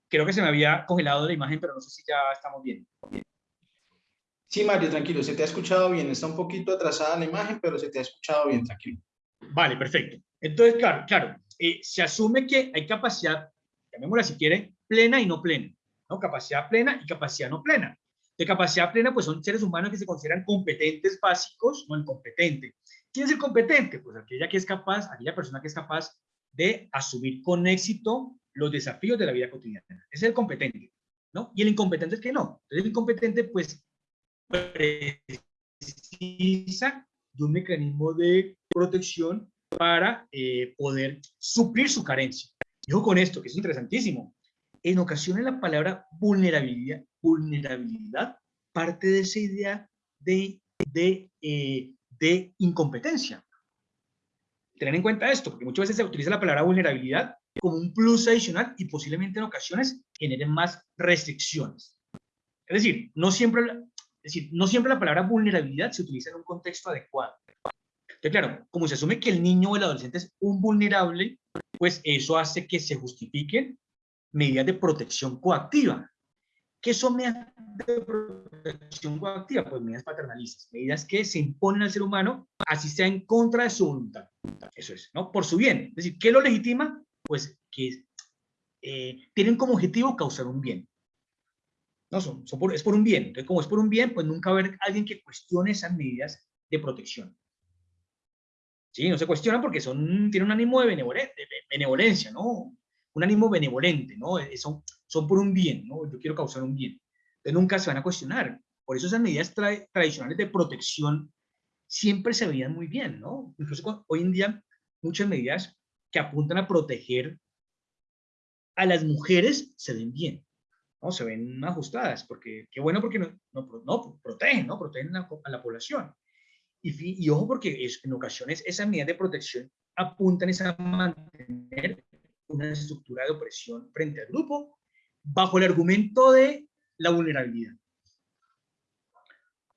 Creo que se me había congelado la imagen, pero no sé si ya estamos bien. Sí, Mario, tranquilo, se te ha escuchado bien. Está un poquito atrasada la imagen, pero se te ha escuchado bien, tranquilo. Vale, perfecto. Entonces, claro, claro, eh, se asume que hay capacidad, llamémosla si quiere, plena y no plena. ¿no? Capacidad plena y capacidad no plena. De capacidad plena, pues son seres humanos que se consideran competentes básicos, no incompetente. ¿Quién es el competente? Pues aquella que es capaz, aquella persona que es capaz de asumir con éxito los desafíos de la vida cotidiana. Es el competente, ¿no? Y el incompetente es que no. Entonces el incompetente, pues, precisa de un mecanismo de protección para eh, poder suplir su carencia. Y con esto, que es interesantísimo. en ocasiones la palabra vulnerabilidad, vulnerabilidad parte de esa idea de, de, eh, de incompetencia. Tener en cuenta esto, porque muchas veces se utiliza la palabra vulnerabilidad como un plus adicional y posiblemente en ocasiones generen más restricciones. Es decir, no siempre, es decir, no siempre la palabra vulnerabilidad se utiliza en un contexto adecuado. Entonces, claro, como se asume que el niño o el adolescente es un vulnerable, pues eso hace que se justifiquen medidas de protección coactiva. ¿Qué son medidas de protección coactiva? Pues medidas paternalistas, medidas que se imponen al ser humano, así sea en contra de su voluntad. Eso es, ¿no? Por su bien. Es decir, ¿qué lo legitima? Pues que eh, tienen como objetivo causar un bien. No, son, es por un bien. Entonces, como es por un bien, pues nunca va a haber alguien que cuestione esas medidas de protección. Sí, no se cuestionan porque son, tienen un ánimo de, benevolencia, ¿no? Un ánimo benevolente, ¿no? Eh, son, son por un bien, ¿no? Yo quiero causar un bien. Entonces nunca se van a cuestionar. Por eso esas medidas tradicionales de protección siempre se veían muy bien, ¿no? Incluso hoy en día muchas medidas que apuntan a proteger a las mujeres se ven bien, ¿no? Se ven ajustadas, porque qué bueno porque no, no, no protegen, ¿no? Protegen a, la población. Y, ojo porque es, en ocasiones esas medidas de protección apuntan a mantener una estructura de opresión frente al grupo bajo el argumento de la vulnerabilidad.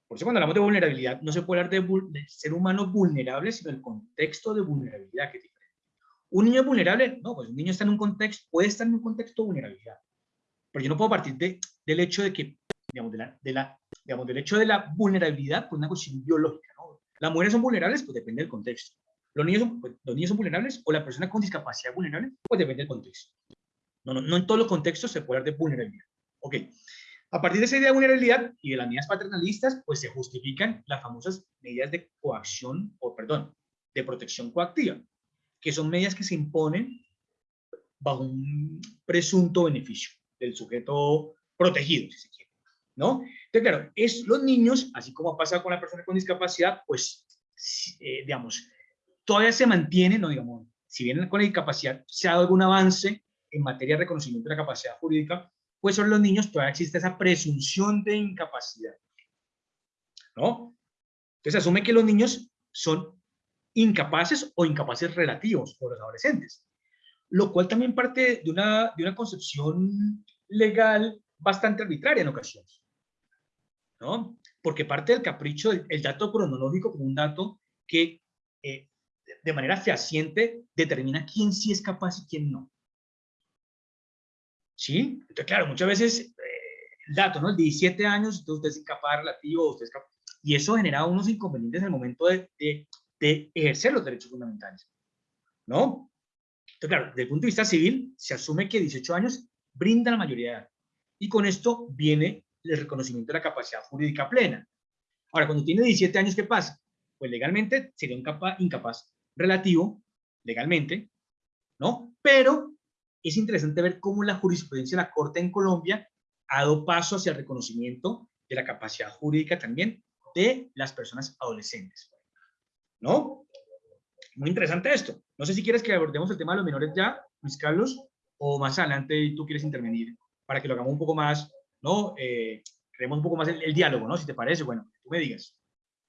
Por eso cuando hablamos de vulnerabilidad, no se puede hablar de, ser humano vulnerable, sino el contexto de vulnerabilidad que diferente. ¿Un niño es vulnerable? No, pues un niño está en un contexto, puede estar en un contexto de vulnerabilidad. Pero yo no puedo partir de, del hecho de que, digamos, de digamos, del hecho de la vulnerabilidad por una cuestión biológica. ¿Las mujeres son vulnerables? Pues depende del contexto. ¿Los niños, son, pues, ¿Los niños son vulnerables? ¿O la persona con discapacidad vulnerable? Pues depende del contexto. No, no, no en todos los contextos se puede hablar de vulnerabilidad. Ok. A partir de esa idea de vulnerabilidad y de las medidas paternalistas, pues se justifican las famosas medidas de coacción, o perdón, de protección coactiva, que son medidas que se imponen bajo un presunto beneficio del sujeto protegido, si se quiere, ¿no? Entonces, claro, es los niños, así como ha pasado con la persona con discapacidad, pues, eh, digamos, todavía se mantiene, no digamos, si bien con la discapacidad se ha dado algún avance en materia de reconocimiento de la capacidad jurídica, pues sobre los niños todavía existe esa presunción de incapacidad. ¿No? Entonces asume que los niños son incapaces o incapaces relativos por los adolescentes. Lo cual también parte de una, de una concepción legal bastante arbitraria en ocasiones. ¿No? Porque parte del capricho, el, dato cronológico como un dato que eh, de manera fehaciente determina quién sí es capaz y quién no. ¿Sí? Entonces, claro, muchas veces eh, el dato, ¿no? El 17 años, entonces usted es incapaz relativo, usted es capaz, y eso genera unos inconvenientes en el momento de, de, de, ejercer los derechos fundamentales, ¿no? Entonces, claro, desde el punto de vista civil, se asume que 18 años brinda la mayoría de edad, y con esto viene el reconocimiento de la capacidad jurídica plena. Ahora, cuando tiene 17 años, ¿qué pasa? Pues legalmente sería un incapaz, relativo, legalmente, ¿no? Pero es interesante ver cómo la jurisprudencia de la Corte en Colombia ha dado paso hacia el reconocimiento de la capacidad jurídica también de las personas adolescentes. ¿No? Muy interesante esto. No sé si quieres que abordemos el tema de los menores ya, Luis Carlos, o más adelante tú quieres intervenir para que lo hagamos un poco más, ¿no? Eh, creemos un poco más el, diálogo, ¿no? Si te parece, bueno, tú me digas.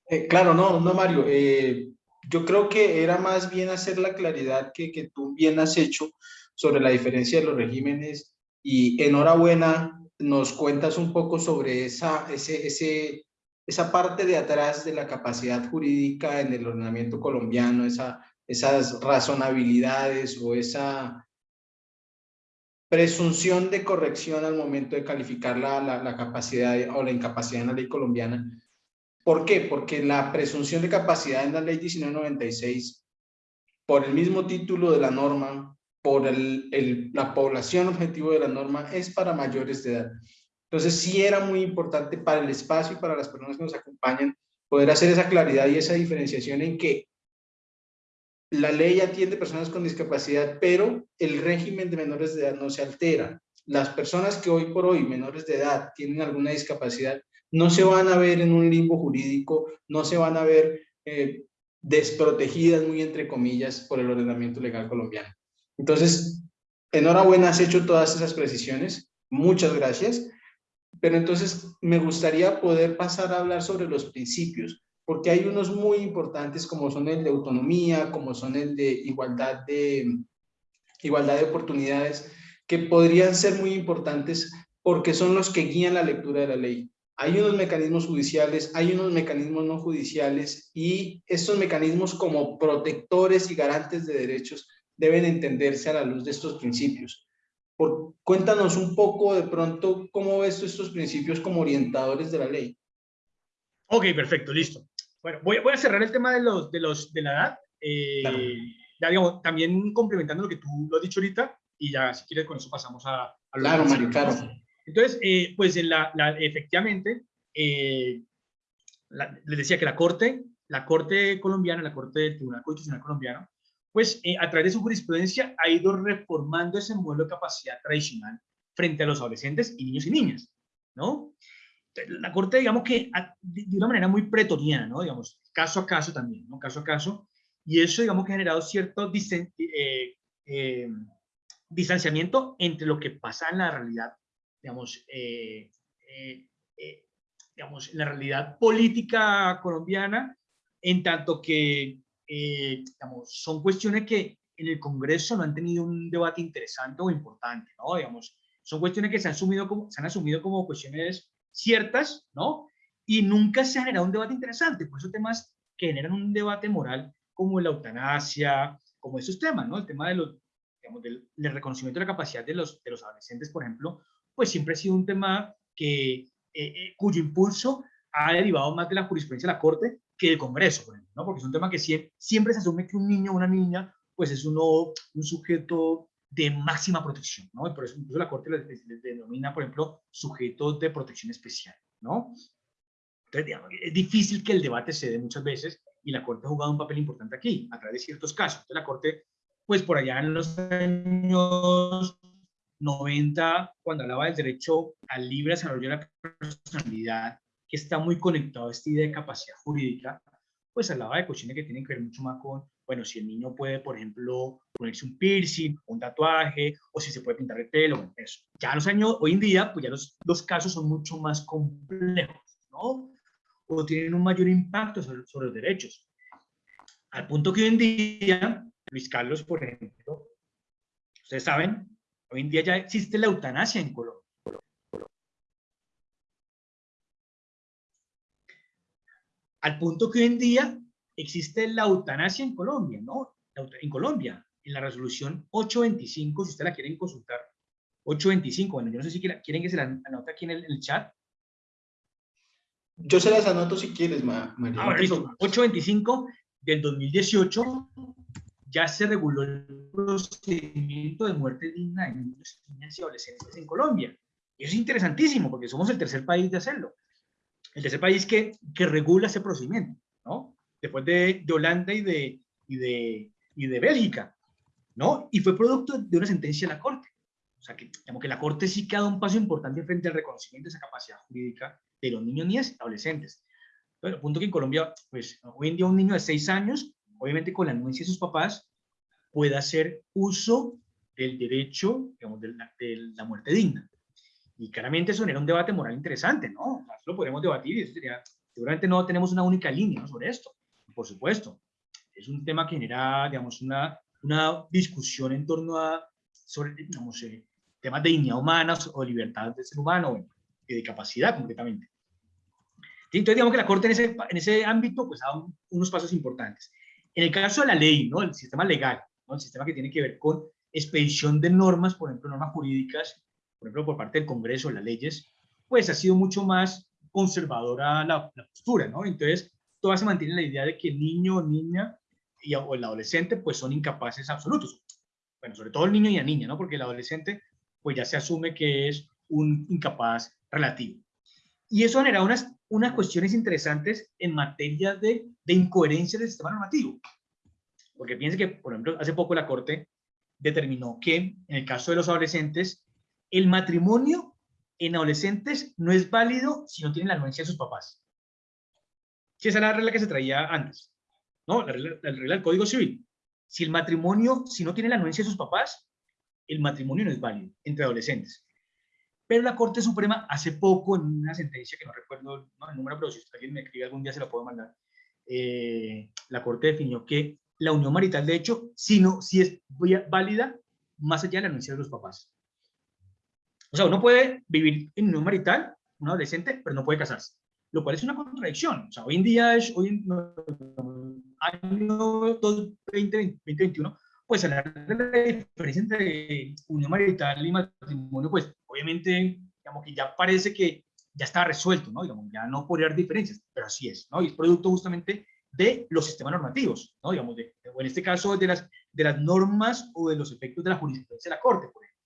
Eh, claro, no, no, Mario. Eh, yo creo que era más bien hacer la claridad que, que tú bien has hecho sobre la diferencia de los regímenes y enhorabuena, nos cuentas un poco sobre esa, ese, ese, esa parte de atrás de la capacidad jurídica en el ordenamiento colombiano, esa, esas razonabilidades o esa presunción de corrección al momento de calificar la, la, capacidad o la incapacidad en la ley colombiana. ¿Por qué? Porque la presunción de capacidad en la ley 1996, por el mismo título de la norma, por el, la población objetivo de la norma es para mayores de edad. Entonces sí era muy importante para el espacio y para las personas que nos acompañan poder hacer esa claridad y esa diferenciación en que la ley atiende personas con discapacidad, pero el régimen de menores de edad no se altera. Las personas que hoy por hoy, menores de edad, tienen alguna discapacidad, no se van a ver en un limbo jurídico, no se van a ver eh, desprotegidas, muy entre comillas, por el ordenamiento legal colombiano. Entonces, enhorabuena, has hecho todas esas precisiones. Muchas gracias. Pero entonces me gustaría poder pasar a hablar sobre los principios, porque hay unos muy importantes como son el de autonomía, como son el de igualdad de, igualdad de oportunidades, que podrían ser muy importantes porque son los que guían la lectura de la ley. Hay unos mecanismos judiciales, hay unos mecanismos no judiciales y estos mecanismos como protectores y garantes de derechos deben entenderse a la luz de estos principios. Por, cuéntanos un poco de pronto cómo ves estos principios como orientadores de la ley. Ok, perfecto, listo. Bueno, voy, voy a cerrar el tema de, los, de, los, de la edad. Eh, ya, digamos, también complementando lo que tú lo has dicho ahorita, y ya si quieres con eso pasamos a... a claro, Mario, claro. Entonces, eh, pues en la, la efectivamente, eh, les decía que la Corte, la Corte colombiana, la Corte del Tribunal Constitucional colombiano, pues eh, a través de su jurisprudencia ha ido reformando ese modelo de capacidad tradicional frente a los adolescentes y niños y niñas, ¿no? La Corte, digamos que de una manera muy pretoriana, ¿no? Digamos, caso a caso también, ¿no? Caso a caso, y eso, digamos, que ha generado cierto eh, distanciamiento entre lo que pasa en la realidad, digamos, eh, digamos, en la realidad política colombiana, en tanto que eh, digamos, son cuestiones que en el Congreso no han tenido un debate interesante o importante, ¿no? Digamos, son cuestiones que se han, asumido como, se han asumido como cuestiones ciertas, ¿no? Y nunca se ha generado un debate interesante, por esos temas que generan un debate moral como la eutanasia, como esos temas, ¿no? El tema de los, digamos, del, reconocimiento de la capacidad de los, de los adolescentes, por ejemplo, pues siempre ha sido un tema que, eh, eh, cuyo impulso ha derivado más de la jurisprudencia de la Corte que del Congreso, por ejemplo, ¿no? Porque es un tema que siempre, siempre se asume que un niño o una niña, pues es uno, un sujeto de máxima protección, ¿no? Por eso incluso la Corte les, denomina, por ejemplo, sujetos de protección especial, ¿no? Entonces, digamos, es difícil que el debate se dé muchas veces y la Corte ha jugado un papel importante aquí, a través de ciertos casos. Entonces, la Corte, pues por allá en los años 90, cuando hablaba del derecho al libre desarrollo de la personalidad, que está muy conectado a esta idea de capacidad jurídica, pues hablaba de cuestiones que tienen que ver mucho más con, bueno, si el niño puede, por ejemplo, ponerse un piercing, un tatuaje, o si se puede pintar el pelo, eso. Ya los años, hoy en día, pues ya los, los casos son mucho más complejos, ¿no? O tienen un mayor impacto sobre, sobre los derechos. Al punto que hoy en día, Luis Carlos, por ejemplo, ustedes saben, hoy en día ya existe la eutanasia en Colombia. Al punto que hoy en día existe la eutanasia en Colombia, ¿no? En Colombia, en la resolución 825, si ustedes la quieren consultar, 825, bueno, yo no sé si quieren que se la anote aquí en el, chat. Yo se las anoto si quieres, María. Ah, 825 del 2018 ya se reguló el procedimiento de muerte digna de niños, niñas y adolescentes en Colombia. Y eso es interesantísimo porque somos el tercer país de hacerlo el tercer país que, que regula ese procedimiento. Después de, de Holanda y de, y, de, y de Bélgica, ¿no? Y fue producto de una sentencia de la Corte. O sea, que, digamos que la Corte sí que ha dado un paso importante frente al reconocimiento de esa capacidad jurídica de los niños, niñas y adolescentes. Pero el punto que en Colombia, pues hoy en día un niño de seis años, obviamente con la anuencia de sus papás, puede hacer uso del derecho, digamos, de la, de la muerte digna. Y claramente eso genera un debate moral interesante, ¿no? Eso lo podemos debatir y eso sería, seguramente no tenemos una única línea sobre esto, por supuesto. Es un tema que genera, digamos, una, una discusión en torno a, sobre, digamos, eh, temas de dignidad humana o libertad del ser humano, y de capacidad concretamente. Entonces, digamos que la Corte en ese, en ese ámbito, pues, ha dado unos pasos importantes. En el caso de la ley, ¿no? El sistema legal, ¿no? El sistema que tiene que ver con expedición de normas, por ejemplo, normas jurídicas por ejemplo, por parte del Congreso, las leyes, pues ha sido mucho más conservadora la, postura, ¿no? Entonces, todavía se mantiene la idea de que el niño niña y, o el adolescente, pues son incapaces absolutos. Bueno, sobre todo el niño y la niña, ¿no? Porque el adolescente, pues ya se asume que es un incapaz relativo. Y eso genera unas, unas cuestiones interesantes en materia de, de incoherencia del sistema normativo. Porque piense que, por ejemplo, hace poco la Corte determinó que en el caso de los adolescentes el matrimonio en adolescentes no es válido si no tienen la anuencia de sus papás. Si esa era la regla que se traía antes. ¿No? La regla, del Código Civil. Si el matrimonio, si no tiene la anuencia de sus papás, el matrimonio no es válido entre adolescentes. Pero la Corte Suprema hace poco, en una sentencia que no recuerdo el número, pero si alguien me escribe algún día se lo puedo mandar, eh, la Corte definió que la unión marital, de hecho, si, no, si es válida más allá de la anuncia de los papás. O sea, uno puede vivir en unión marital, un adolescente, pero no puede casarse, lo cual es una contradicción. O sea, hoy en día, hoy en año 2021, pues hablar de la diferencia entre unión marital y matrimonio, pues obviamente, digamos que ya parece que ya está resuelto, ¿no? Digamos, ya no podría haber diferencias, pero así es, ¿no? Y es producto justamente de los sistemas normativos, ¿no? Digamos, de, o en este caso de las, de las normas o de los efectos de la jurisprudencia de la Corte, por ejemplo.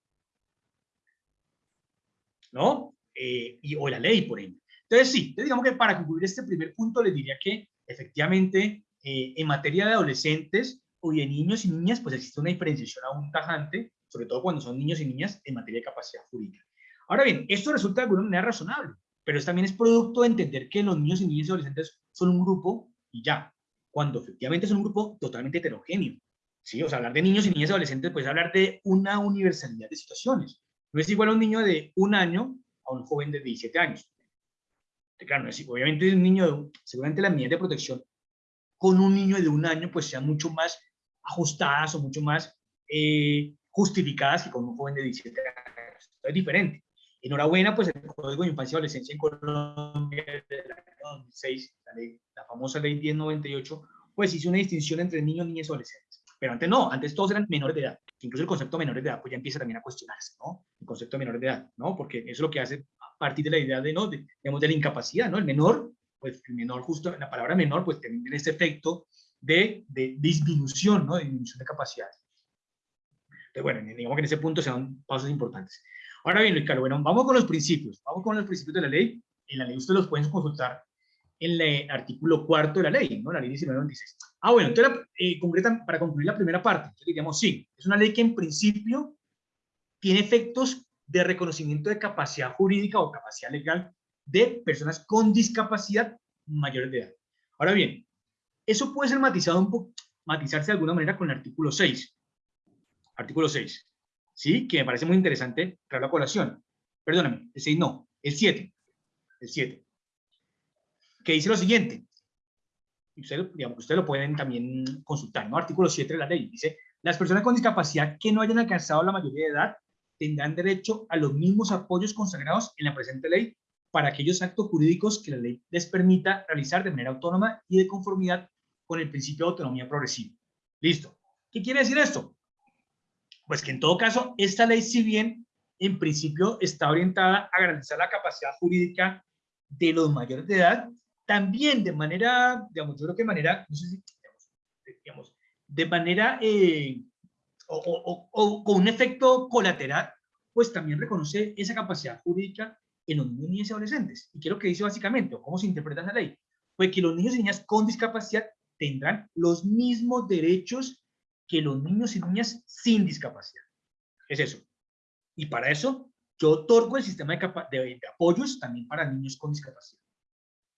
¿No? Eh, y, o la ley, por ejemplo. Entonces, sí, digamos que para concluir este primer punto, les diría que efectivamente eh, en materia de adolescentes o de niños y niñas, pues existe una diferenciación aún tajante, sobre todo cuando son niños y niñas en materia de capacidad jurídica. Ahora bien, esto resulta de alguna manera razonable, pero también es producto de entender que los niños y niñas y adolescentes son un grupo y ya, cuando efectivamente son un grupo totalmente heterogéneo. ¿sí? O sea, hablar de niños y niñas y adolescentes, pues hablar de una universalidad de situaciones. No es igual a un niño de un año a un joven de 17 años. Claro, obviamente un niño, de, seguramente las medidas de protección con un niño de un año pues sean mucho más ajustadas o mucho más eh, justificadas que con un joven de 17 años. Es diferente. Enhorabuena, pues el Código de Infancia y Adolescencia en Colombia del año 2006, la, famosa ley 1098, pues hizo una distinción entre niños, niñas y adolescentes. Pero antes no, antes todos eran menores de edad. Incluso el concepto de menores de edad pues ya empieza también a cuestionarse, ¿no? El concepto de menores de edad, ¿no? Porque eso es lo que hace partir de la idea de, ¿no? De, digamos, de la incapacidad, ¿no? El menor, pues el menor, justo la palabra menor, pues tiene ese efecto de, de disminución, ¿no? De disminución de capacidades. Entonces, bueno, digamos que en ese punto se dan pasos importantes. Ahora bien, Ricardo, bueno, vamos con los principios. Vamos con los principios de la ley. En la ley ustedes los pueden consultar en el artículo cuarto de la ley, ¿no? La ley 1996. Ah, bueno, entonces, eh, concretan, para concluir la primera parte, entonces diríamos, sí, es una ley que en principio tiene efectos de reconocimiento de capacidad jurídica o capacidad legal de personas con discapacidad mayores de edad. Ahora bien, eso puede ser matizado un poco, matizarse de alguna manera con el artículo 6. Artículo 6. ¿Sí? Que me parece muy interesante traer la colación. Perdóname, el 6 no, el 7. El 7 que dice lo siguiente, ustedes, ustedes lo pueden también consultar, ¿no? Artículo 7 de la ley, dice, las personas con discapacidad que no hayan alcanzado la mayoría de edad tendrán derecho a los mismos apoyos consagrados en la presente ley para aquellos actos jurídicos que la ley les permita realizar de manera autónoma y de conformidad con el principio de autonomía progresiva. Listo. ¿Qué quiere decir esto? Pues que en todo caso, esta ley, si bien en principio está orientada a garantizar la capacidad jurídica de los mayores de edad, también de manera, digamos, yo creo que de manera, no sé si, digamos, de manera, eh, o, con un efecto colateral, pues también reconoce esa capacidad jurídica en los niños y adolescentes. Y quiero que dice básicamente, o cómo se interpreta esa ley, pues que los niños y niñas con discapacidad tendrán los mismos derechos que los niños y niñas sin discapacidad. Es eso. Y para eso, yo otorgo el sistema de, de, de apoyos también para niños con discapacidad.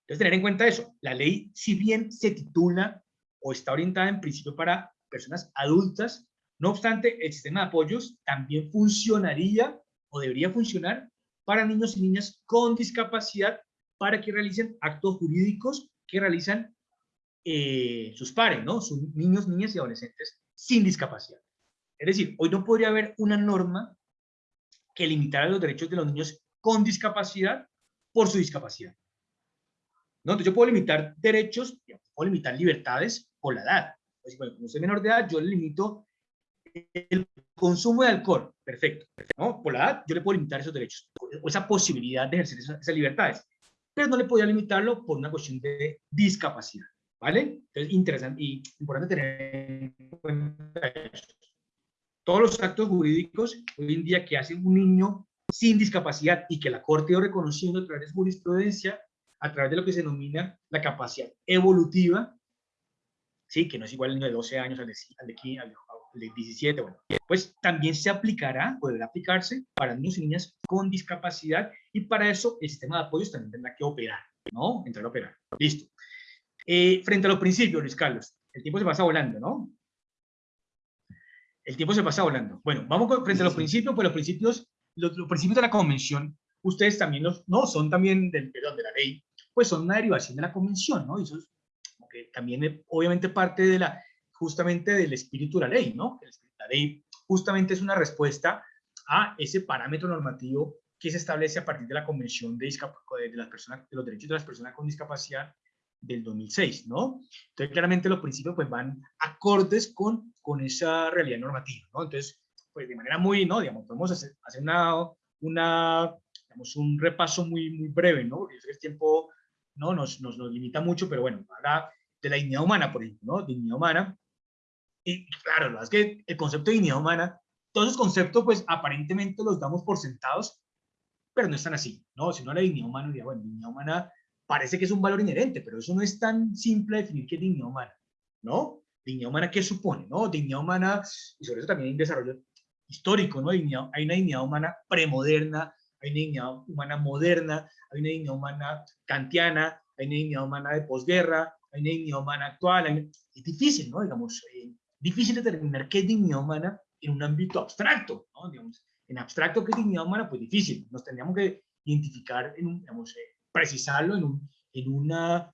Entonces, tener en cuenta eso. La ley, si bien se titula o está orientada en principio para personas adultas, no obstante, el sistema de apoyos también funcionaría o debería funcionar para niños y niñas con discapacidad para que realicen actos jurídicos que realizan eh, sus pares, ¿no? Sus niños, niñas y adolescentes sin discapacidad. Es decir, hoy no podría haber una norma que limitara los derechos de los niños con discapacidad por su discapacidad. ¿no? Entonces yo puedo limitar derechos, puedo limitar libertades por la edad. Pues, bueno, como soy menor de edad, yo limito el consumo de alcohol, perfecto, ¿no? Por la edad, yo le puedo limitar esos derechos, o esa posibilidad de ejercer esas, libertades, pero no le podía limitarlo por una cuestión de discapacidad, ¿vale? Entonces, interesante y importante tener en cuenta eso. Todos los actos jurídicos hoy en día que hace un niño sin discapacidad y que la Corte ha reconociendo a través de jurisprudencia, a través de lo que se denomina la capacidad evolutiva, ¿sí? que no es igual el niño de 12 años al de, al de, al de 17, bueno, pues también se aplicará, podrá aplicarse para niños y niñas con discapacidad y para eso el sistema de apoyos también tendrá que operar, ¿no? Entrar a operar. Listo. Eh, frente a los principios, Luis Carlos, el tiempo se pasa volando, ¿no? el tiempo se pasa volando. Bueno, vamos con, frente a los principios, pues los principios, los, los principios de la convención, ustedes también los, no, son también del, perdón, de la ley, pues son una derivación de la convención, ¿no? Y eso es que también eh, obviamente parte de la, justamente del espíritu de la ley, ¿no? La ley justamente es una respuesta a ese parámetro normativo que se establece a partir de la Convención de, de, las personas, de los Derechos de las Personas con Discapacidad del 2006, ¿no? Entonces, claramente los principios pues van acordes con, con esa realidad normativa, ¿no? Entonces, pues de manera muy, ¿no? Digamos, podemos hacer, hacer una, una, digamos, un repaso muy, muy breve, ¿no? Porque el tiempo, ¿no? Nos, nos, nos limita mucho, pero bueno, habla de la dignidad humana, por ejemplo, ¿no? Dignidad humana. Y claro, es que el concepto de dignidad humana, todos esos conceptos, pues aparentemente los damos por sentados, pero no están así, ¿no? Si no la dignidad humana, diría, bueno, dignidad humana parece que es un valor inherente, pero eso no es tan simple definir qué es dignidad humana, ¿no? Dignidad humana, ¿qué supone? ¿no? Dignidad humana, y sobre eso también hay un desarrollo histórico, ¿no? hay una dignidad humana premoderna, hay una dignidad humana moderna, hay una dignidad humana kantiana, hay una dignidad humana de posguerra, hay una dignidad humana actual. Es difícil, ¿no? Digamos, eh, difícil determinar qué es dignidad humana en un ámbito abstracto, ¿no? Digamos, en abstracto, ¿qué es dignidad humana? Pues difícil. Nos tendríamos que identificar, en un, digamos, eh, precisarlo en un en un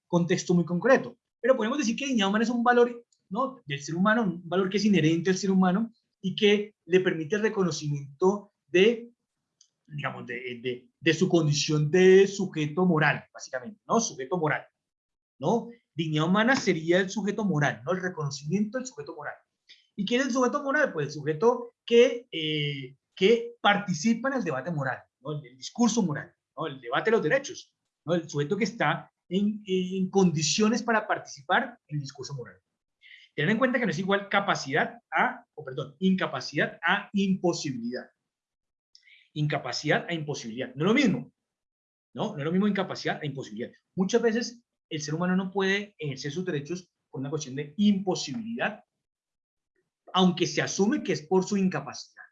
contexto muy concreto. Pero podemos decir que dignidad humana es un valor ¿no? del ser humano, un valor que es inherente al ser humano y que le permite el reconocimiento de, digamos, de, de, de su condición de sujeto moral, básicamente, ¿no? Sujeto moral, ¿no? Dignidad humana sería el sujeto moral, ¿no? El reconocimiento del sujeto moral. ¿Y quién es el sujeto moral? Pues el sujeto que, eh, que participa en el debate moral, ¿no? el, discurso moral, ¿no? el debate de los derechos, ¿no? el sujeto que está en, en, condiciones para participar en el discurso moral. Tener en cuenta que no es igual capacidad a, o perdón, incapacidad a imposibilidad. Incapacidad a imposibilidad. No es lo mismo. ¿no? No es lo mismo incapacidad a imposibilidad. Muchas veces el ser humano no puede ejercer sus derechos por una cuestión de imposibilidad aunque se asume que es por su incapacidad.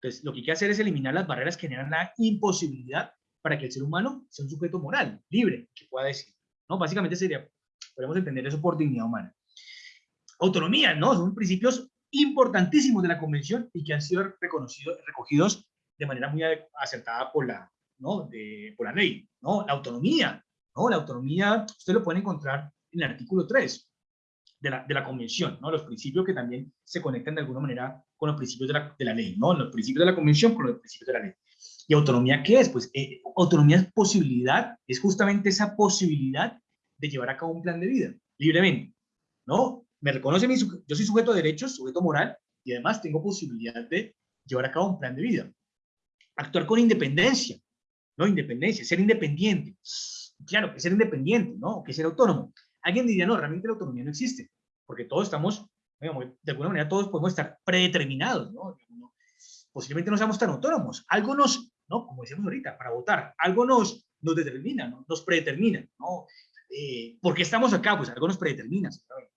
Entonces, lo que hay que hacer es eliminar las barreras que generan la imposibilidad para que el ser humano sea un sujeto moral, libre, que pueda decir. ¿no? Básicamente sería, podemos entender eso por dignidad humana. Autonomía, ¿no? Son principios importantísimos de la Convención y que han sido reconocidos, recogidos de manera muy acertada por la, ¿no? de, por la ley. ¿no? La autonomía, La autonomía, usted lo puede encontrar en el artículo 3 de la, de la convención, ¿no? Los principios que también se conectan de alguna manera con los principios de la, de la ley, ¿no? Los principios de la convención con los principios de la ley. ¿Y autonomía qué es? Pues eh, autonomía es posibilidad, es justamente esa posibilidad de llevar a cabo un plan de vida, libremente, ¿no? Me reconoce mi, yo soy sujeto de derechos, sujeto moral, y además tengo posibilidad de llevar a cabo un plan de vida. Actuar con independencia, ¿no? Independencia, ser independiente. Claro, que ser independiente, ¿no? Que ser autónomo. Alguien diría, no, realmente la autonomía no existe, porque todos estamos, digamos, de alguna manera todos podemos estar predeterminados, ¿no? Posiblemente no seamos tan autónomos. Algo nos, ¿no? Como decíamos ahorita, para votar, algo nos, nos determina, ¿no? Nos predetermina, ¿no? Eh, ¿Por qué estamos acá? Pues algo nos predetermina, ¿sabes?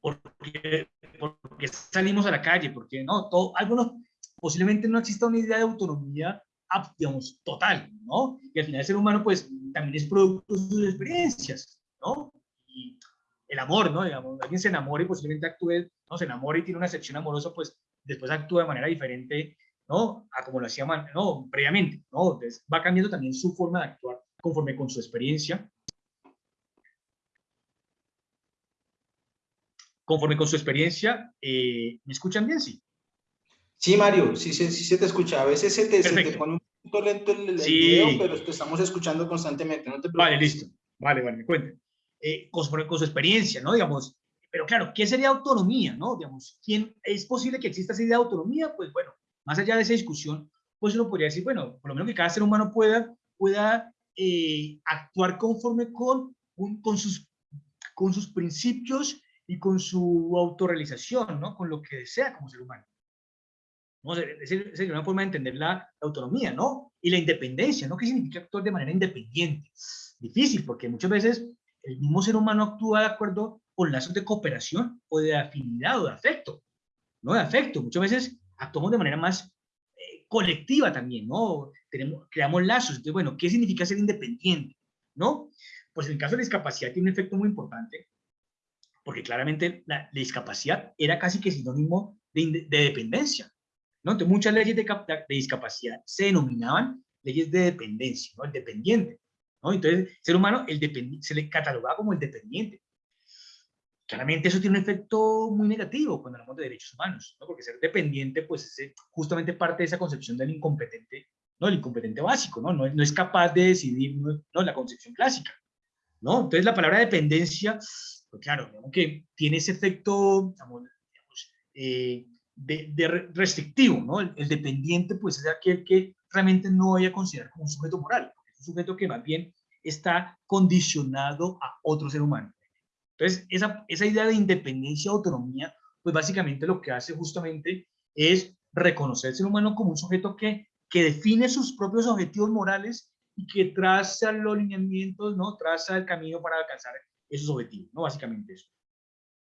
Porque, porque salimos a la calle, porque no, todo, algo nos, posiblemente no exista una idea de autonomía, digamos, total, ¿no? Y al final el ser humano, pues, también es producto de sus experiencias. ¿no? Y el amor, ¿no? Digamos, alguien se enamora y posiblemente actúe, ¿no? Se enamora y tiene una sección amorosa, pues después actúa de manera diferente, ¿no? A como lo hacía, ¿no? Previamente, ¿no? Entonces va cambiando también su forma de actuar conforme con su experiencia. Conforme con su experiencia, eh, ¿me escuchan bien? Sí. Sí, Mario, sí, sí, sí se te escucha. A veces se te, se te pone un poquito lento el, el Sí. video, pero te estamos escuchando constantemente. No te preocupes. Vale, listo. Vale, vale, me cuenten. Eh, con, su- con su experiencia, ¿no? Digamos, pero claro, ¿qué sería autonomía, no? Digamos, ¿quién, ¿es posible que exista esa idea de autonomía? Pues bueno, más allá de esa discusión, pues uno podría decir, bueno, por lo menos que cada ser humano pueda, pueda eh, actuar conforme con, un- con, sus, con sus principios y con su autorrealización, ¿no? Con lo que desea como ser humano. ¿No? Sería una forma de entender la, la autonomía, ¿no? Y la independencia, ¿no? ¿Qué significa actuar de manera independiente? Difícil, porque muchas veces el mismo ser humano actúa de acuerdo con lazos de cooperación o de afinidad o de afecto, ¿no? De afecto. Muchas veces actuamos de manera más eh, colectiva también, ¿no? Tenemos, creamos lazos. Entonces, bueno, ¿qué significa ser independiente? ¿No? Pues en el caso de discapacidad tiene un efecto muy importante, porque claramente la, la discapacidad era casi que sinónimo de dependencia. ¿No? Entonces, muchas leyes de, de, discapacidad se denominaban leyes de dependencia, ¿no? el dependiente. ¿no? Entonces, el ser humano el se le catalogaba como el dependiente. Claramente eso tiene un efecto muy negativo cuando hablamos de derechos humanos, ¿no? porque ser dependiente pues es justamente parte de esa concepción del incompetente, ¿no? el incompetente básico, ¿no? No, es capaz de decidir, ¿no? la concepción clásica. ¿no? Entonces la palabra dependencia, pues claro, que tiene ese efecto, digamos, eh, de, restrictivo, ¿no? El, dependiente, pues, es aquel que realmente no vaya a considerar como un sujeto moral, es un sujeto que más bien está condicionado a otro ser humano. Entonces, esa, esa idea de independencia, autonomía, pues básicamente lo que hace justamente es reconocer al ser humano como un sujeto que, que define sus propios objetivos morales y que traza los lineamientos, ¿no? Traza el camino para alcanzar esos objetivos, ¿no? Básicamente eso.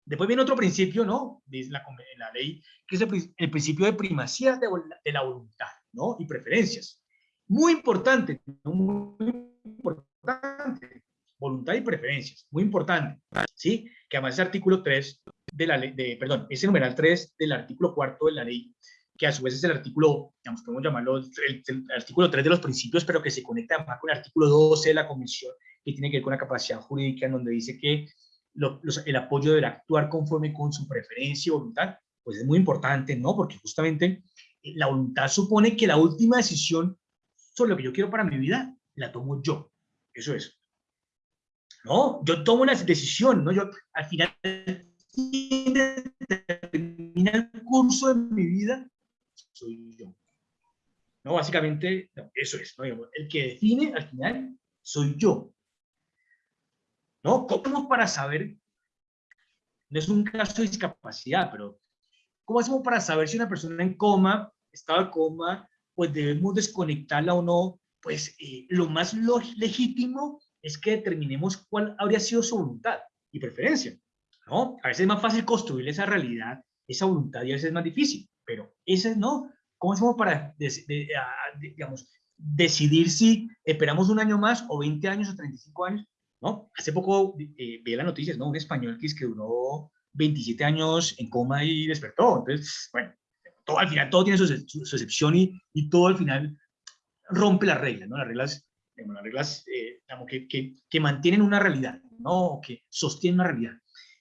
Después viene otro principio, ¿no? De la, la ley, que es el, principio de primacía de, la voluntad, ¿no? Y preferencias. Muy importante, muy importante. Voluntad y preferencias, muy importante, ¿sí? Que además ese artículo 3 de la ley, de, perdón, ese numeral 3 del artículo 4 de la ley, que a su vez es el artículo, digamos, podemos llamarlo el, artículo 3 de los principios, pero que se conecta además con el artículo 12 de la Convención, que tiene que ver con la capacidad jurídica, en donde dice que el apoyo del actuar conforme con su preferencia y voluntad, pues es muy importante, ¿no? Porque justamente eh, la voluntad supone que la última decisión sobre lo que yo quiero para mi vida, la tomo yo. Eso es. ¿No? Yo tomo una decisión, ¿no? Yo, al final, termina el curso de mi vida, soy yo. No, básicamente, eso es, ¿no? El que define, al final, soy yo. ¿No? ¿Cómo para saber? No es un caso de discapacidad, pero ¿cómo hacemos para saber si una persona en coma, estado de coma, pues debemos desconectarla o no? Pues eh, lo más legítimo es que determinemos cuál habría sido su voluntad y preferencia, ¿no? A veces es más fácil construir esa realidad, esa voluntad, y a veces es más difícil, pero ese no. ¿Cómo hacemos para, digamos, decidir si esperamos un año más o 20 años o 35 años? ¿No? Hace poco eh, vi las noticias, ¿no? Un español que, es que duró 27 años en coma y despertó. Entonces, bueno, todo, al final todo tiene su, excepción y, y, todo al final rompe las reglas, ¿no? Las reglas, las reglas eh, que, que, que, mantienen una realidad, ¿no? Que sostienen una realidad.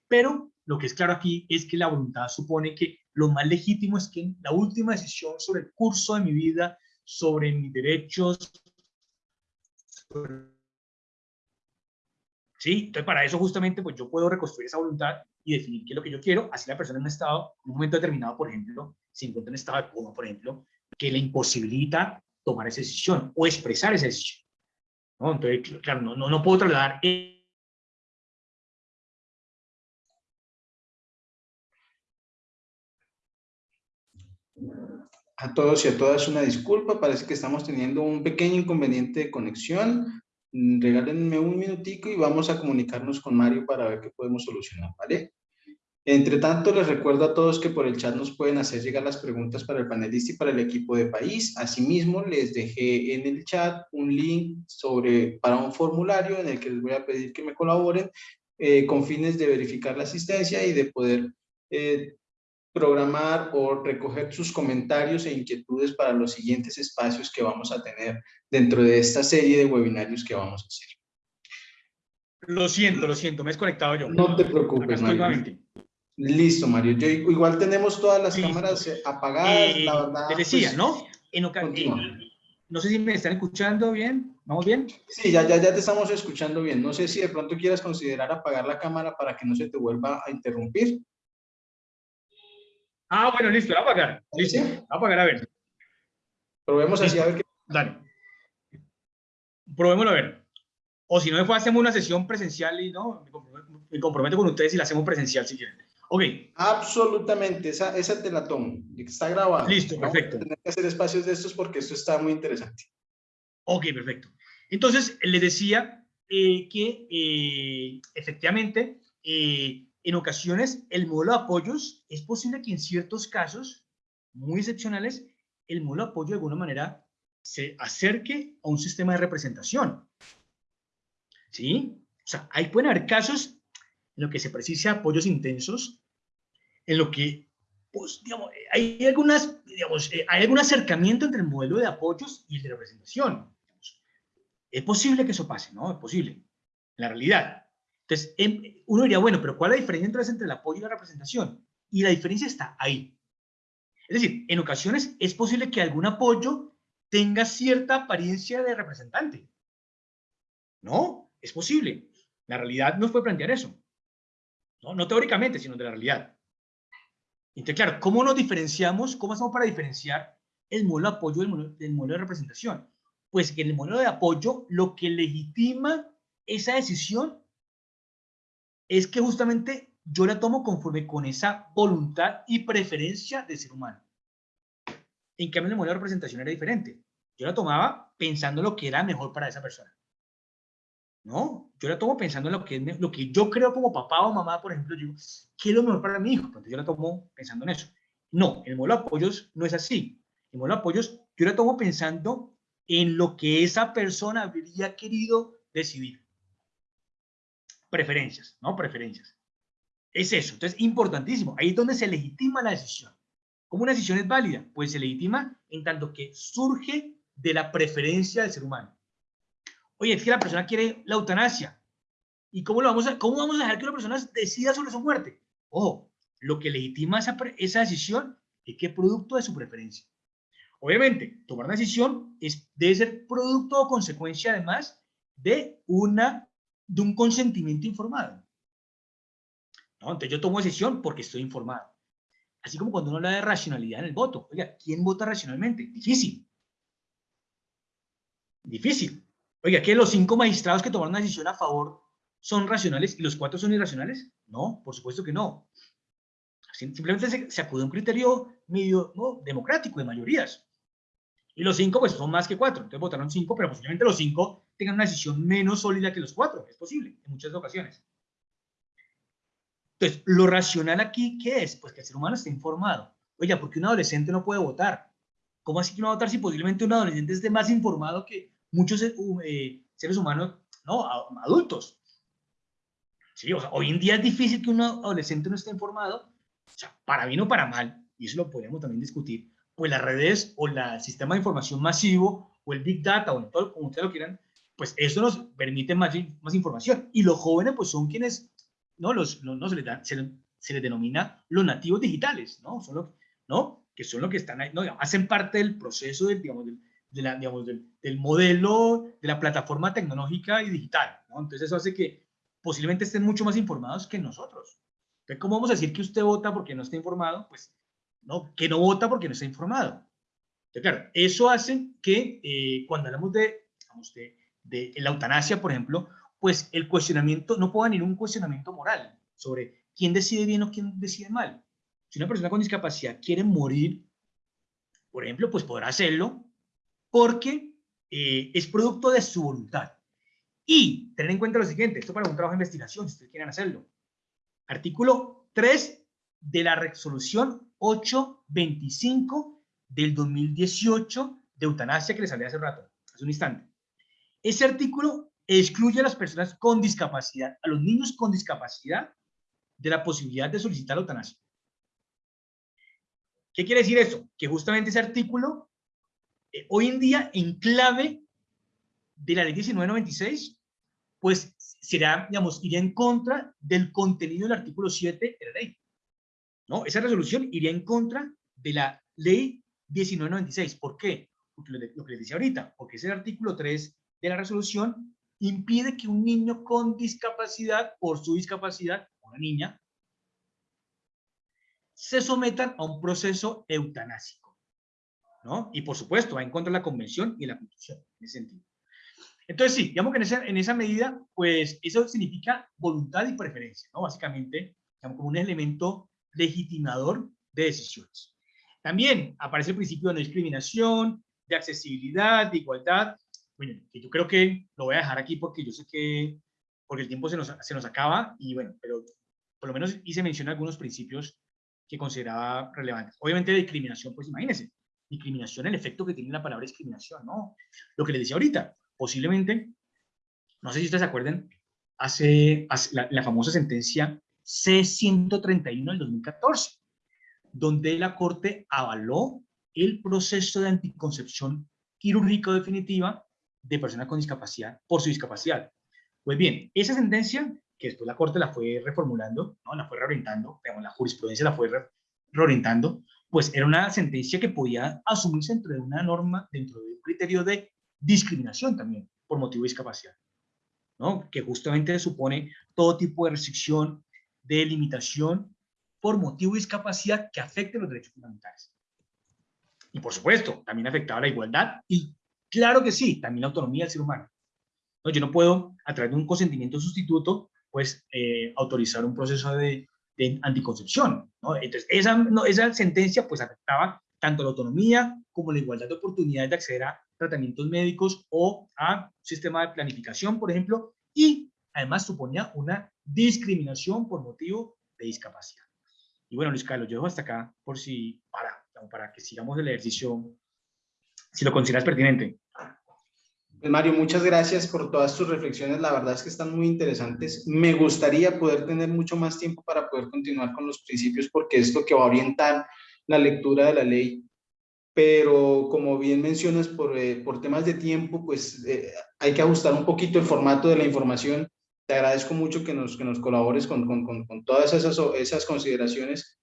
Pero lo que es claro aquí es que la voluntad supone que lo más legítimo es que la última decisión sobre el curso de mi vida, sobre mis derechos, sobre ¿sí? Entonces, para eso justamente, pues yo puedo reconstruir esa voluntad y definir qué es lo que yo quiero, así la persona en un estado, en un momento determinado, por ejemplo, se encuentra en estado de coma, por ejemplo, que le imposibilita tomar esa decisión o expresar esa decisión. Entonces, claro, no, no, no puedo trasladar A todos y a todas una disculpa, parece que estamos teniendo un pequeño inconveniente de conexión. Regálenme un minutico y vamos a comunicarnos con Mario para ver qué podemos solucionar, ¿vale? Entre tanto, les recuerdo a todos que por el chat nos pueden hacer llegar las preguntas para el panelista y para el equipo de país. Asimismo, les dejé en el chat un link sobre, para un formulario en el que les voy a pedir que me colaboren eh, con fines de verificar la asistencia y de poder eh, programar o recoger sus comentarios e inquietudes para los siguientes espacios que vamos a tener dentro de esta serie de webinarios que vamos a hacer. Lo siento, lo siento, me he desconectado yo. No te preocupes, Mario. Listo, Mario. Yo, igual tenemos todas las cámaras apagadas, la eh, verdad. Te decía, pues, ¿no? En no sé si me están escuchando bien. ¿Vamos bien? Sí, ya, ya, ya te estamos escuchando bien. No sé si de pronto quieras considerar apagar la cámara para que no se te vuelva a interrumpir. Ah, bueno, listo, va a apagar. Listo, va a apagar, a ver. Probemos así a ver qué. Dale. Probémoslo a ver. O si no, después hacemos una sesión presencial y no, me comprometo con ustedes y la hacemos presencial si quieren. Ok. Absolutamente, esa, esa te la tomo. Está grabada. Listo, perfecto. Tener que hacer espacios de estos porque esto está muy interesante. Ok, perfecto. Entonces, les decía eh, que eh, efectivamente eh, en ocasiones el modelo de apoyos es posible que en ciertos casos muy excepcionales el modelo de apoyo de alguna manera se acerque a un sistema de representación. ¿Sí? O sea, ahí pueden haber casos en lo que se precisa apoyos intensos, en lo que pues, digamos, hay, algunas, digamos, eh, hay algún acercamiento entre el modelo de apoyos y el de representación. Es posible que eso pase, ¿no? Es posible, en la realidad. Entonces, em, uno diría, bueno, pero ¿cuál es la diferencia entonces entre el apoyo y la representación? Y la diferencia está ahí. Es decir, en ocasiones es posible que algún apoyo tenga cierta apariencia de representante. No, es posible. La realidad nos puede plantear eso. No, no teóricamente, sino de la realidad. Entonces, claro, ¿cómo nos diferenciamos? ¿Cómo hacemos para diferenciar el modelo de apoyo del modelo, de representación? Pues que en el modelo de apoyo lo que legitima esa decisión es que justamente yo la tomo conforme con esa voluntad y preferencia del ser humano. En cambio, el modelo de representación era diferente. Yo la tomaba pensando lo que era mejor para esa persona. ¿no? Yo la tomo pensando en lo que, lo que yo creo como papá o mamá, por ejemplo, digo, ¿qué es lo mejor para mi hijo? Entonces yo la tomo pensando en eso. No, el modelo de apoyos no es así. El modelo de apoyos yo la tomo pensando en lo que esa persona habría querido decidir. Preferencias, ¿no? Preferencias. Es eso. Entonces, importantísimo. Ahí es donde se legitima la decisión. ¿Cómo una decisión es válida? Pues se legitima en tanto que surge de la preferencia del ser humano. Oye, es que la persona quiere la eutanasia. ¿Y cómo, lo vamos, a, cómo vamos a dejar que una persona decida sobre su muerte? Ojo, lo que legitima esa, decisión es que es producto de su preferencia. Obviamente, tomar una decisión es, debe ser producto o consecuencia, además, de, una, de un consentimiento informado. ¿No? Entonces, yo tomo decisión porque estoy informado. Así como cuando uno habla de racionalidad en el voto. Oiga, ¿quién vota racionalmente? Difícil. Difícil. Oiga, ¿que los cinco magistrados que tomaron una decisión a favor son racionales y los cuatro son irracionales? No, por supuesto que no. Simplemente se, acude a un criterio medio democrático de mayorías. Y los cinco, pues, son más que cuatro. Entonces votaron cinco, pero posiblemente los cinco tengan una decisión menos sólida que los cuatro. Es posible, en muchas ocasiones. Entonces, lo racional aquí, ¿qué es? Pues que el ser humano esté informado. Oiga, ¿por qué un adolescente no puede votar? ¿Cómo así que no va a votar si posiblemente un adolescente esté más informado que muchos eh, eh, seres humanos, ¿no? Adultos. Sí, o sea, hoy en día es difícil que un adolescente no esté informado, o sea, para bien o para mal, y eso lo podríamos también discutir, pues las redes o el sistema de información masivo o el Big Data o todo, como ustedes lo quieran, pues eso nos permite más, más información. Y los jóvenes pues son quienes, ¿no? Los, no, se, les da, se, les denomina los nativos digitales, ¿no? Son los, ¿no? Que son los que están ahí, ¿no? Hacen parte del proceso del, digamos, del, de la, digamos, del, modelo de la plataforma tecnológica y digital. ¿no? Entonces eso hace que posiblemente estén mucho más informados que nosotros. Entonces, ¿cómo vamos a decir que usted vota porque no está informado? Pues, no, que no vota porque no está informado. Entonces, claro, eso hace que eh, cuando hablamos de, digamos, de, de, la eutanasia, por ejemplo, pues el cuestionamiento, no pueda venir un cuestionamiento moral sobre quién decide bien o quién decide mal. Si una persona con discapacidad quiere morir, por ejemplo, pues podrá hacerlo porque eh, es producto de su voluntad. Y tener en cuenta lo siguiente, esto para un trabajo de investigación, si ustedes quieren hacerlo. Artículo 3 de la resolución 825 del 2018 de eutanasia que les hablé hace rato, hace un instante. Ese artículo excluye a las personas con discapacidad, a los niños con discapacidad, de la posibilidad de solicitar la eutanasia. ¿Qué quiere decir eso? Que justamente ese artículo eh, hoy en día, en clave de la ley 1996, pues será, digamos, iría en contra del contenido del artículo 7 de la ley. ¿No? Esa resolución iría en contra de la ley 1996. ¿Por qué? Porque lo, que les decía ahorita, porque ese artículo 3 de la resolución impide que un niño con discapacidad, por su discapacidad, una niña, se sometan a un proceso eutanásico. ¿no? Y por supuesto, va en contra de la convención y la constitución, en ese sentido. Entonces, sí, digamos que en esa, en esa medida, pues eso significa voluntad y preferencia, ¿no? Básicamente, como un elemento legitimador de decisiones. También aparece el principio de no discriminación, de accesibilidad, de igualdad. Bueno, que yo creo que lo voy a dejar aquí porque yo sé que, porque el tiempo se nos, se nos acaba y bueno, pero por lo menos hice mención a algunos principios que consideraba relevantes. Obviamente, discriminación, pues imagínense, discriminación, el efecto que tiene la palabra discriminación, ¿no? Lo que les decía ahorita, posiblemente, no sé si ustedes se acuerdan, hace, la, famosa sentencia C-131 del 2014. donde la Corte avaló el proceso de anticoncepción quirúrgica definitiva de personas con discapacidad por su discapacidad. Pues bien, esa sentencia, que después la Corte la fue reformulando, ¿no? la fue reorientando, digamos, la jurisprudencia la fue reorientando, pues era una sentencia que podía asumirse dentro de una norma, dentro de un criterio de discriminación también por motivo de discapacidad, ¿no? que justamente supone todo tipo de restricción, de limitación por motivo de discapacidad que afecte los derechos fundamentales. Y por supuesto, también afectaba la igualdad y claro que sí, también la autonomía del ser humano. No, yo no puedo, a través de un consentimiento sustituto, pues eh, autorizar un proceso de, anticoncepción. ¿no? Entonces, esa sentencia pues afectaba tanto la autonomía como la igualdad de oportunidades de acceder a tratamientos médicos o a un sistema de planificación, por ejemplo, y además suponía una discriminación por motivo de discapacidad. Y bueno, Luis Carlos, yo dejo hasta acá por si, para, para que sigamos el ejercicio, si lo consideras pertinente. Pues Mario, muchas gracias por todas tus reflexiones. La verdad es que están muy interesantes. Me gustaría poder tener mucho más tiempo para poder continuar con los principios porque es lo que va a orientar la lectura de la ley. Pero como bien mencionas, por, eh, por temas de tiempo, pues eh, hay que ajustar un poquito el formato de la información. Te agradezco mucho que nos, que nos colabores con, con, con, con todas esas, esas consideraciones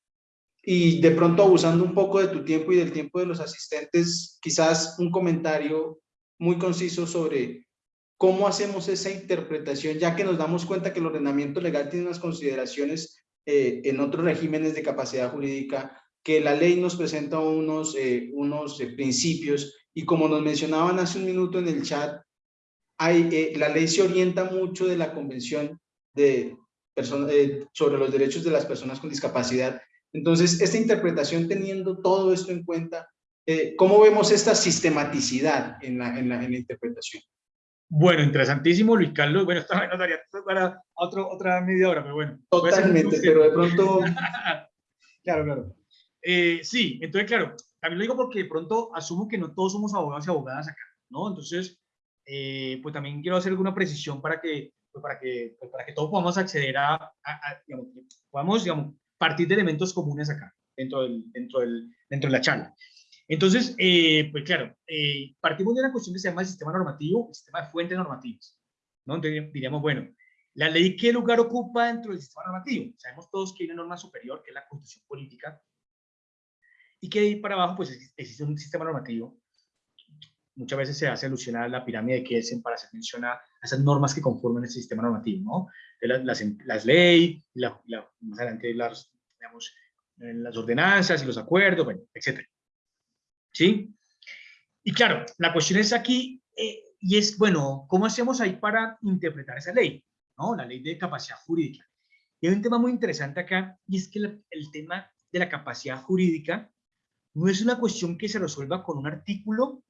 y de pronto abusando un poco de tu tiempo y del tiempo de los asistentes, quizás un comentario muy conciso sobre cómo hacemos esa interpretación, ya que nos damos cuenta que el ordenamiento legal tiene unas consideraciones eh, en otros regímenes de capacidad jurídica, que la ley nos presenta unos, eh, unos eh, principios, y como nos mencionaban hace un minuto en el chat, hay, la ley se orienta mucho de la Convención de sobre los derechos de las personas con discapacidad. Entonces, esta interpretación teniendo todo esto en cuenta, eh, ¿cómo vemos esta sistematicidad en la, en, la, en la, interpretación? Bueno, interesantísimo, Luis Carlos. Bueno, esto nos daría para otro, otra media hora, pero bueno. Totalmente, pero de pronto... claro, claro. Eh, sí, entonces, claro, también lo digo porque de pronto asumo que no todos somos abogados y abogadas acá, ¿no? Entonces, eh, pues también quiero hacer alguna precisión para que, pues para que, pues para que todos podamos acceder a, a, a digamos, podamos, digamos, partir de elementos comunes acá, dentro, del, dentro, del, dentro de la charla. Entonces, eh, pues claro, eh, partimos de una cuestión que se llama el sistema normativo, el sistema de fuentes normativas. ¿no? Entonces diríamos, bueno, ¿la ley qué lugar ocupa dentro del sistema normativo? Sabemos todos que hay una norma superior, que es la constitución política, y que ahí para abajo pues existe un sistema normativo. Muchas veces se hace alusión a la pirámide de Kelsen para hacer mención a esas normas que conforman ese sistema normativo, ¿no? Las, las, las leyes, más adelante las, digamos, las ordenanzas y los acuerdos, bueno, etcétera. ¿sí? Y claro, la cuestión es aquí, eh, y es, bueno, ¿cómo hacemos ahí para interpretar esa ley? ¿No? La ley de capacidad jurídica. Y hay un tema muy interesante acá, y es que el, el tema de la capacidad jurídica no es una cuestión que se resuelva con un artículo,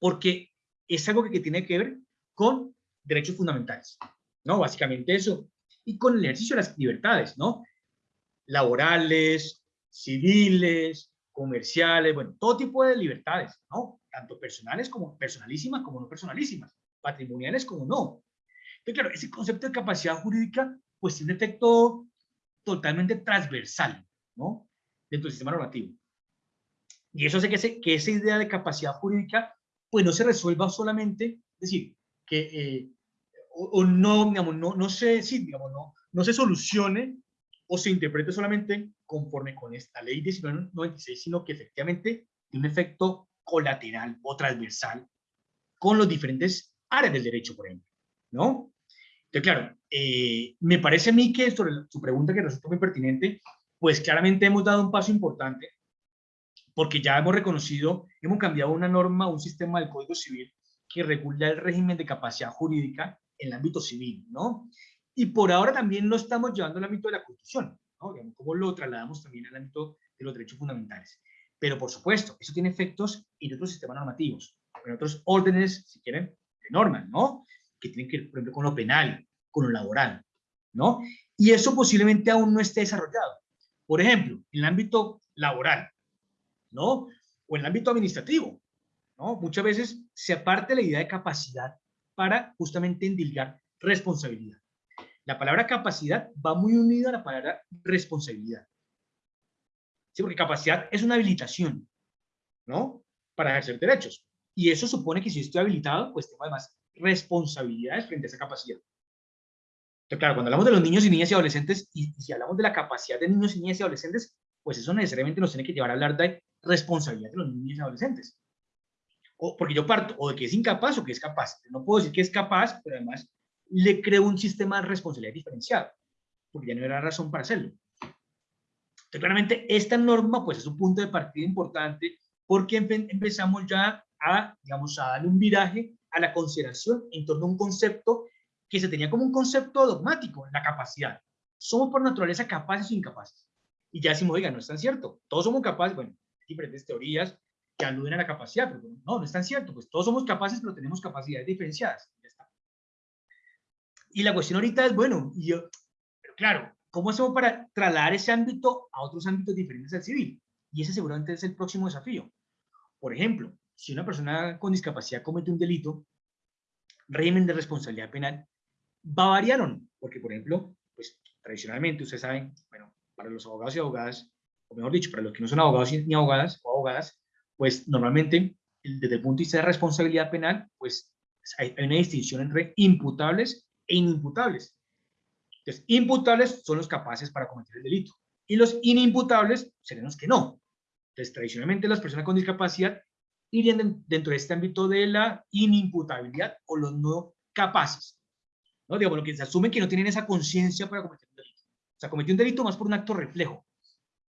porque es algo que, tiene que ver con derechos fundamentales, ¿no? Básicamente eso. Y con el ejercicio de las libertades, ¿no? Laborales, civiles, comerciales, bueno, todo tipo de libertades, ¿no? Tanto personales como personalísimas como no personalísimas, patrimoniales como no. Entonces, claro, ese concepto de capacidad jurídica, pues tiene un efecto totalmente transversal, ¿no? Dentro del sistema normativo. Y eso hace que, ese, que esa idea de capacidad jurídica, pues no se resuelva solamente, es decir, que, eh, o, no, digamos, no, no se, sí, digamos, no, no se solucione o se interprete solamente conforme con esta ley 1996, sino que efectivamente tiene un efecto colateral o transversal con los diferentes áreas del derecho, por ejemplo, ¿no? Entonces, claro, eh, me parece a mí que sobre su pregunta que resulta muy pertinente, pues claramente hemos dado un paso importante porque ya hemos reconocido, hemos cambiado una norma, un sistema del Código Civil que regula el régimen de capacidad jurídica en el ámbito civil, ¿no? Y por ahora también lo estamos llevando al ámbito de la Constitución, ¿no? Cómo lo trasladamos también al ámbito de los derechos fundamentales. Pero por supuesto, eso tiene efectos en otros sistemas normativos, en otros órdenes, si quieren, de normas, ¿no? Que tienen que ver, por ejemplo, con lo penal, con lo laboral, ¿no? Y eso posiblemente aún no esté desarrollado. Por ejemplo, en el ámbito laboral, ¿no? O en el ámbito administrativo, ¿no? Muchas veces se aparte la idea de capacidad para justamente endilgar responsabilidad. La palabra capacidad va muy unida a la palabra responsabilidad. ¿sí? Porque capacidad es una habilitación, ¿no? Para ejercer derechos. Y eso supone que si estoy habilitado, pues tengo además responsabilidades frente a esa capacidad. Entonces, claro, cuando hablamos de los niños y niñas y adolescentes, y, si hablamos de la capacidad de niños y niñas y adolescentes, pues eso necesariamente nos tiene que llevar a hablar de responsabilidad de los niños y adolescentes. O porque yo parto o de que es incapaz o que es capaz. No puedo decir que es capaz, pero además le creo un sistema de responsabilidad diferenciado, porque ya no era razón para hacerlo. Entonces, claramente, esta norma pues es un punto de partida importante porque empezamos ya a, digamos, a darle un viraje a la consideración en torno a un concepto que se tenía como un concepto dogmático, la capacidad. Somos por naturaleza capaces o incapaces. Y ya decimos, oiga, no es tan cierto. Todos somos capaces, bueno, diferentes teorías que aluden a la capacidad, pero no, no es tan cierto. Pues todos somos capaces, pero tenemos capacidades diferenciadas. Y la cuestión ahorita es, bueno, y yo, pero claro, ¿cómo hacemos para trasladar ese ámbito a otros ámbitos diferentes al civil? Y ese seguramente es el próximo desafío. Por ejemplo, si una persona con discapacidad comete un delito, régimen de responsabilidad penal va a variar o no. Porque, por ejemplo, pues tradicionalmente, ustedes saben, bueno, para los abogados y abogadas, o mejor dicho, para los que no son abogados ni abogadas o abogadas, pues normalmente, desde el punto de vista de responsabilidad penal, pues hay, una distinción entre imputables e inimputables. Entonces, imputables son los capaces para cometer el delito y los inimputables serían los que no. Entonces, tradicionalmente las personas con discapacidad irían dentro de este ámbito de la inimputabilidad o los no capaces. ¿no? Digamos, lo que se asume que no tienen esa conciencia para cometer un delito. O sea, cometió un delito más por un acto reflejo.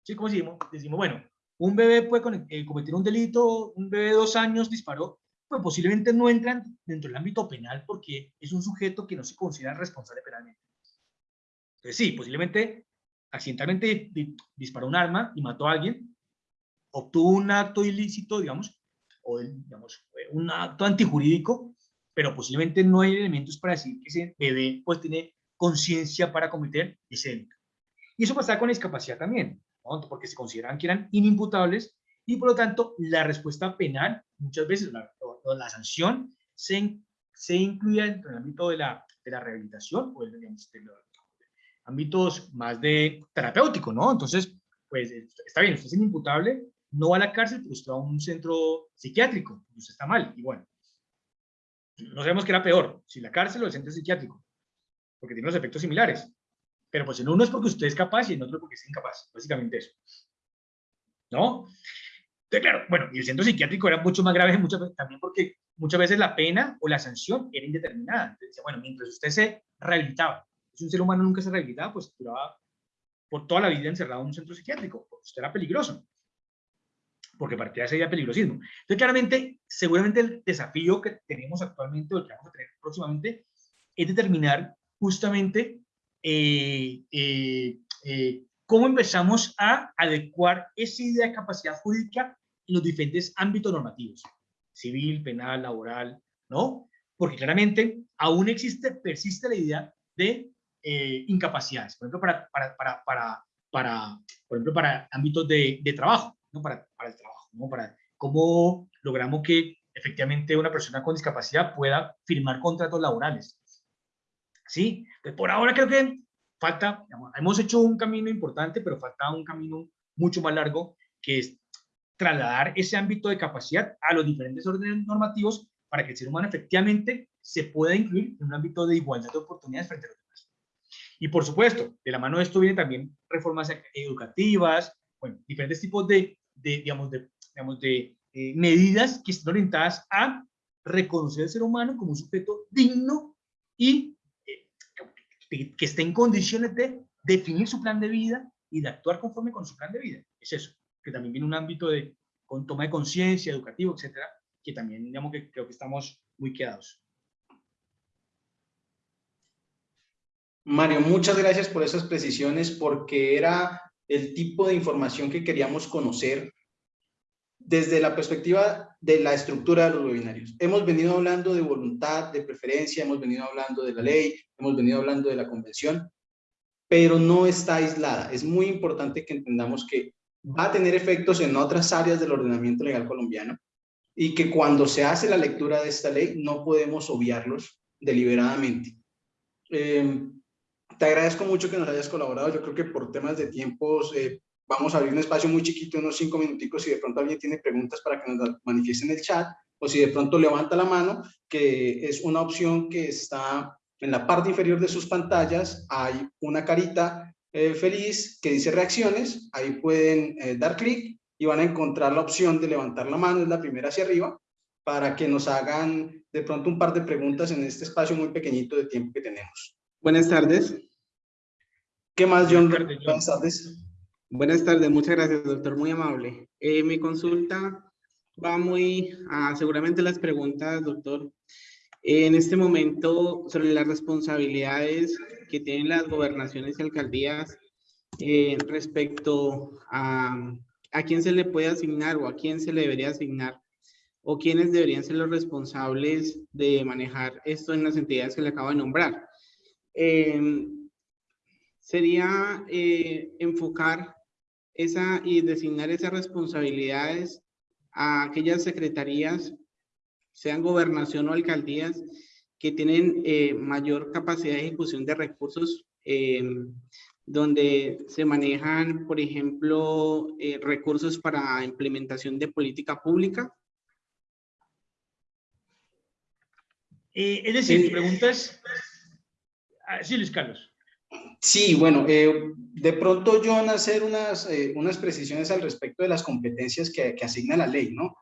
¿Sí? Como decimos, decimos bueno, un bebé puede eh, cometer un delito, un bebé de dos años disparó, pues posiblemente no entran dentro del ámbito penal porque es un sujeto que no se considera responsable penalmente. Entonces sí, posiblemente accidentalmente disparó un arma y mató a alguien, obtuvo un acto ilícito, digamos, o digamos, un acto antijurídico, pero posiblemente no hay elementos para decir que ese bebé pues tiene conciencia para cometer ese delito. Y eso pasa con la discapacidad también, porque se consideran que eran inimputables y por lo tanto la respuesta penal, muchas veces la, la sanción, se, se incluye dentro del ámbito de la, de la rehabilitación o de, digamos, de los ámbitos más de terapéutico, ¿no? Entonces, pues está bien, usted es inimputable, no va a la cárcel, pero usted va a un centro psiquiátrico, usted está mal, y bueno, no sabemos qué era peor, si la cárcel o el centro psiquiátrico, porque tiene los efectos similares. Pero pues en uno es porque usted es capaz y en otro porque es incapaz, básicamente eso. ¿No? Entonces, claro, bueno, y el centro psiquiátrico era mucho más grave muchas también porque muchas veces la pena o la sanción era indeterminada. Entonces, bueno, mientras usted se rehabilitaba, si un ser humano nunca se rehabilitaba, pues duraba por toda la vida encerrado en un centro psiquiátrico, porque usted era peligroso porque partía de ese día peligrosismo. Entonces, claramente, seguramente el desafío que tenemos actualmente, o que vamos a tener próximamente, es determinar justamente cómo empezamos a adecuar esa idea de capacidad jurídica en los diferentes ámbitos normativos, civil, penal, laboral, ¿no? Porque claramente aún existe, persiste la idea de incapacidades, por ejemplo, para, para, para, para, para, por ejemplo, para ámbitos de, de trabajo para, para el trabajo, ¿no? para cómo logramos que efectivamente una persona con discapacidad pueda firmar contratos laborales. ¿Sí? Pues por ahora creo que falta, hemos hecho un camino importante, pero falta un camino mucho más largo, que es trasladar ese ámbito de capacidad a los diferentes órdenes normativos para que el ser humano efectivamente se pueda incluir en un ámbito de igualdad de oportunidades frente a los demás. Y por supuesto, de la mano de esto vienen también reformas educativas, bueno, diferentes tipos de de, digamos, de, digamos, de eh, medidas que están orientadas a reconocer al ser humano como un sujeto digno y que, esté en condiciones de definir su plan de vida y de actuar conforme con su plan de vida. Es eso, que también viene un ámbito de con toma de conciencia, educativo, etcétera, que también digamos que creo que estamos muy quedados. Mario, muchas gracias por esas precisiones, porque era el tipo de información que queríamos conocer desde la perspectiva de la estructura de los webinarios. Hemos venido hablando de voluntad, de preferencia, hemos venido hablando de la ley, hemos venido hablando de la convención, pero no está aislada. Es muy importante que entendamos que va a tener efectos en otras áreas del ordenamiento legal colombiano y que cuando se hace la lectura de esta ley no podemos obviarlos deliberadamente. Eh, te agradezco mucho que nos hayas colaborado. Yo creo que por temas de tiempos, eh, vamos a abrir un espacio muy chiquito, unos cinco minuticos, si de pronto alguien tiene preguntas para que nos manifieste en el chat, o si de pronto levanta la mano, que es una opción que está en la parte inferior de sus pantallas, hay una carita eh, feliz que dice reacciones, ahí pueden eh, dar clic y van a encontrar la opción de levantar la mano, es la primera hacia arriba, para que nos hagan de pronto un par de preguntas en este espacio muy pequeñito de tiempo que tenemos. Buenas tardes. ¿Qué más, John? Buenas tardes. Buenas tardes, muchas gracias, doctor, muy amable. Eh, mi consulta va muy a seguramente las preguntas, doctor. En este momento, sobre las responsabilidades que tienen las gobernaciones y alcaldías eh, respecto a, a quién se le puede asignar o a quién se le debería asignar o quiénes deberían ser los responsables de manejar esto en las entidades que le acabo de nombrar. Eh, sería eh, enfocar esa y designar esas responsabilidades a aquellas secretarías, sean gobernación o alcaldías, que tienen eh, mayor capacidad de ejecución de recursos, donde se manejan, por ejemplo, recursos para implementación de política pública, Eh, es decir, mi pregunta es... Ah, sí, Luis Carlos. Sí, bueno, eh, de pronto a hacer unas, eh, unas precisiones al respecto de las competencias que, que asigna la ley, ¿no?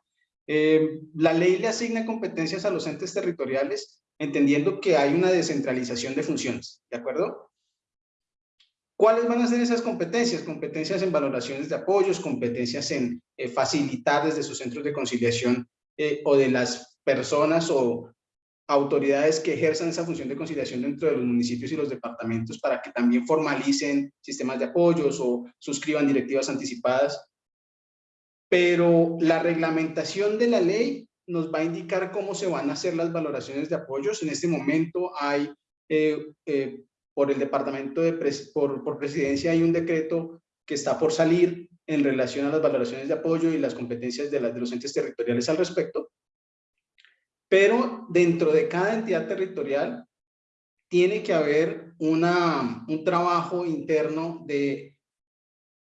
la ley le asigna competencias a los entes territoriales, entendiendo que hay una descentralización de funciones, ¿de acuerdo? ¿Cuáles van a ser esas competencias? Competencias en valoraciones de apoyos, competencias en facilitar desde sus centros de conciliación o de las personas o autoridades que ejerzan esa función de conciliación dentro de los municipios y los departamentos para que también formalicen sistemas de apoyos o suscriban directivas anticipadas. Pero la reglamentación de la ley nos va a indicar cómo se van a hacer las valoraciones de apoyos. En este momento hay, eh, eh, por el departamento de, por, por presidencia hay un decreto que está por salir en relación a las valoraciones de apoyo y las competencias de, los entes territoriales al respecto pero dentro de cada entidad territorial tiene que haber una, un trabajo interno de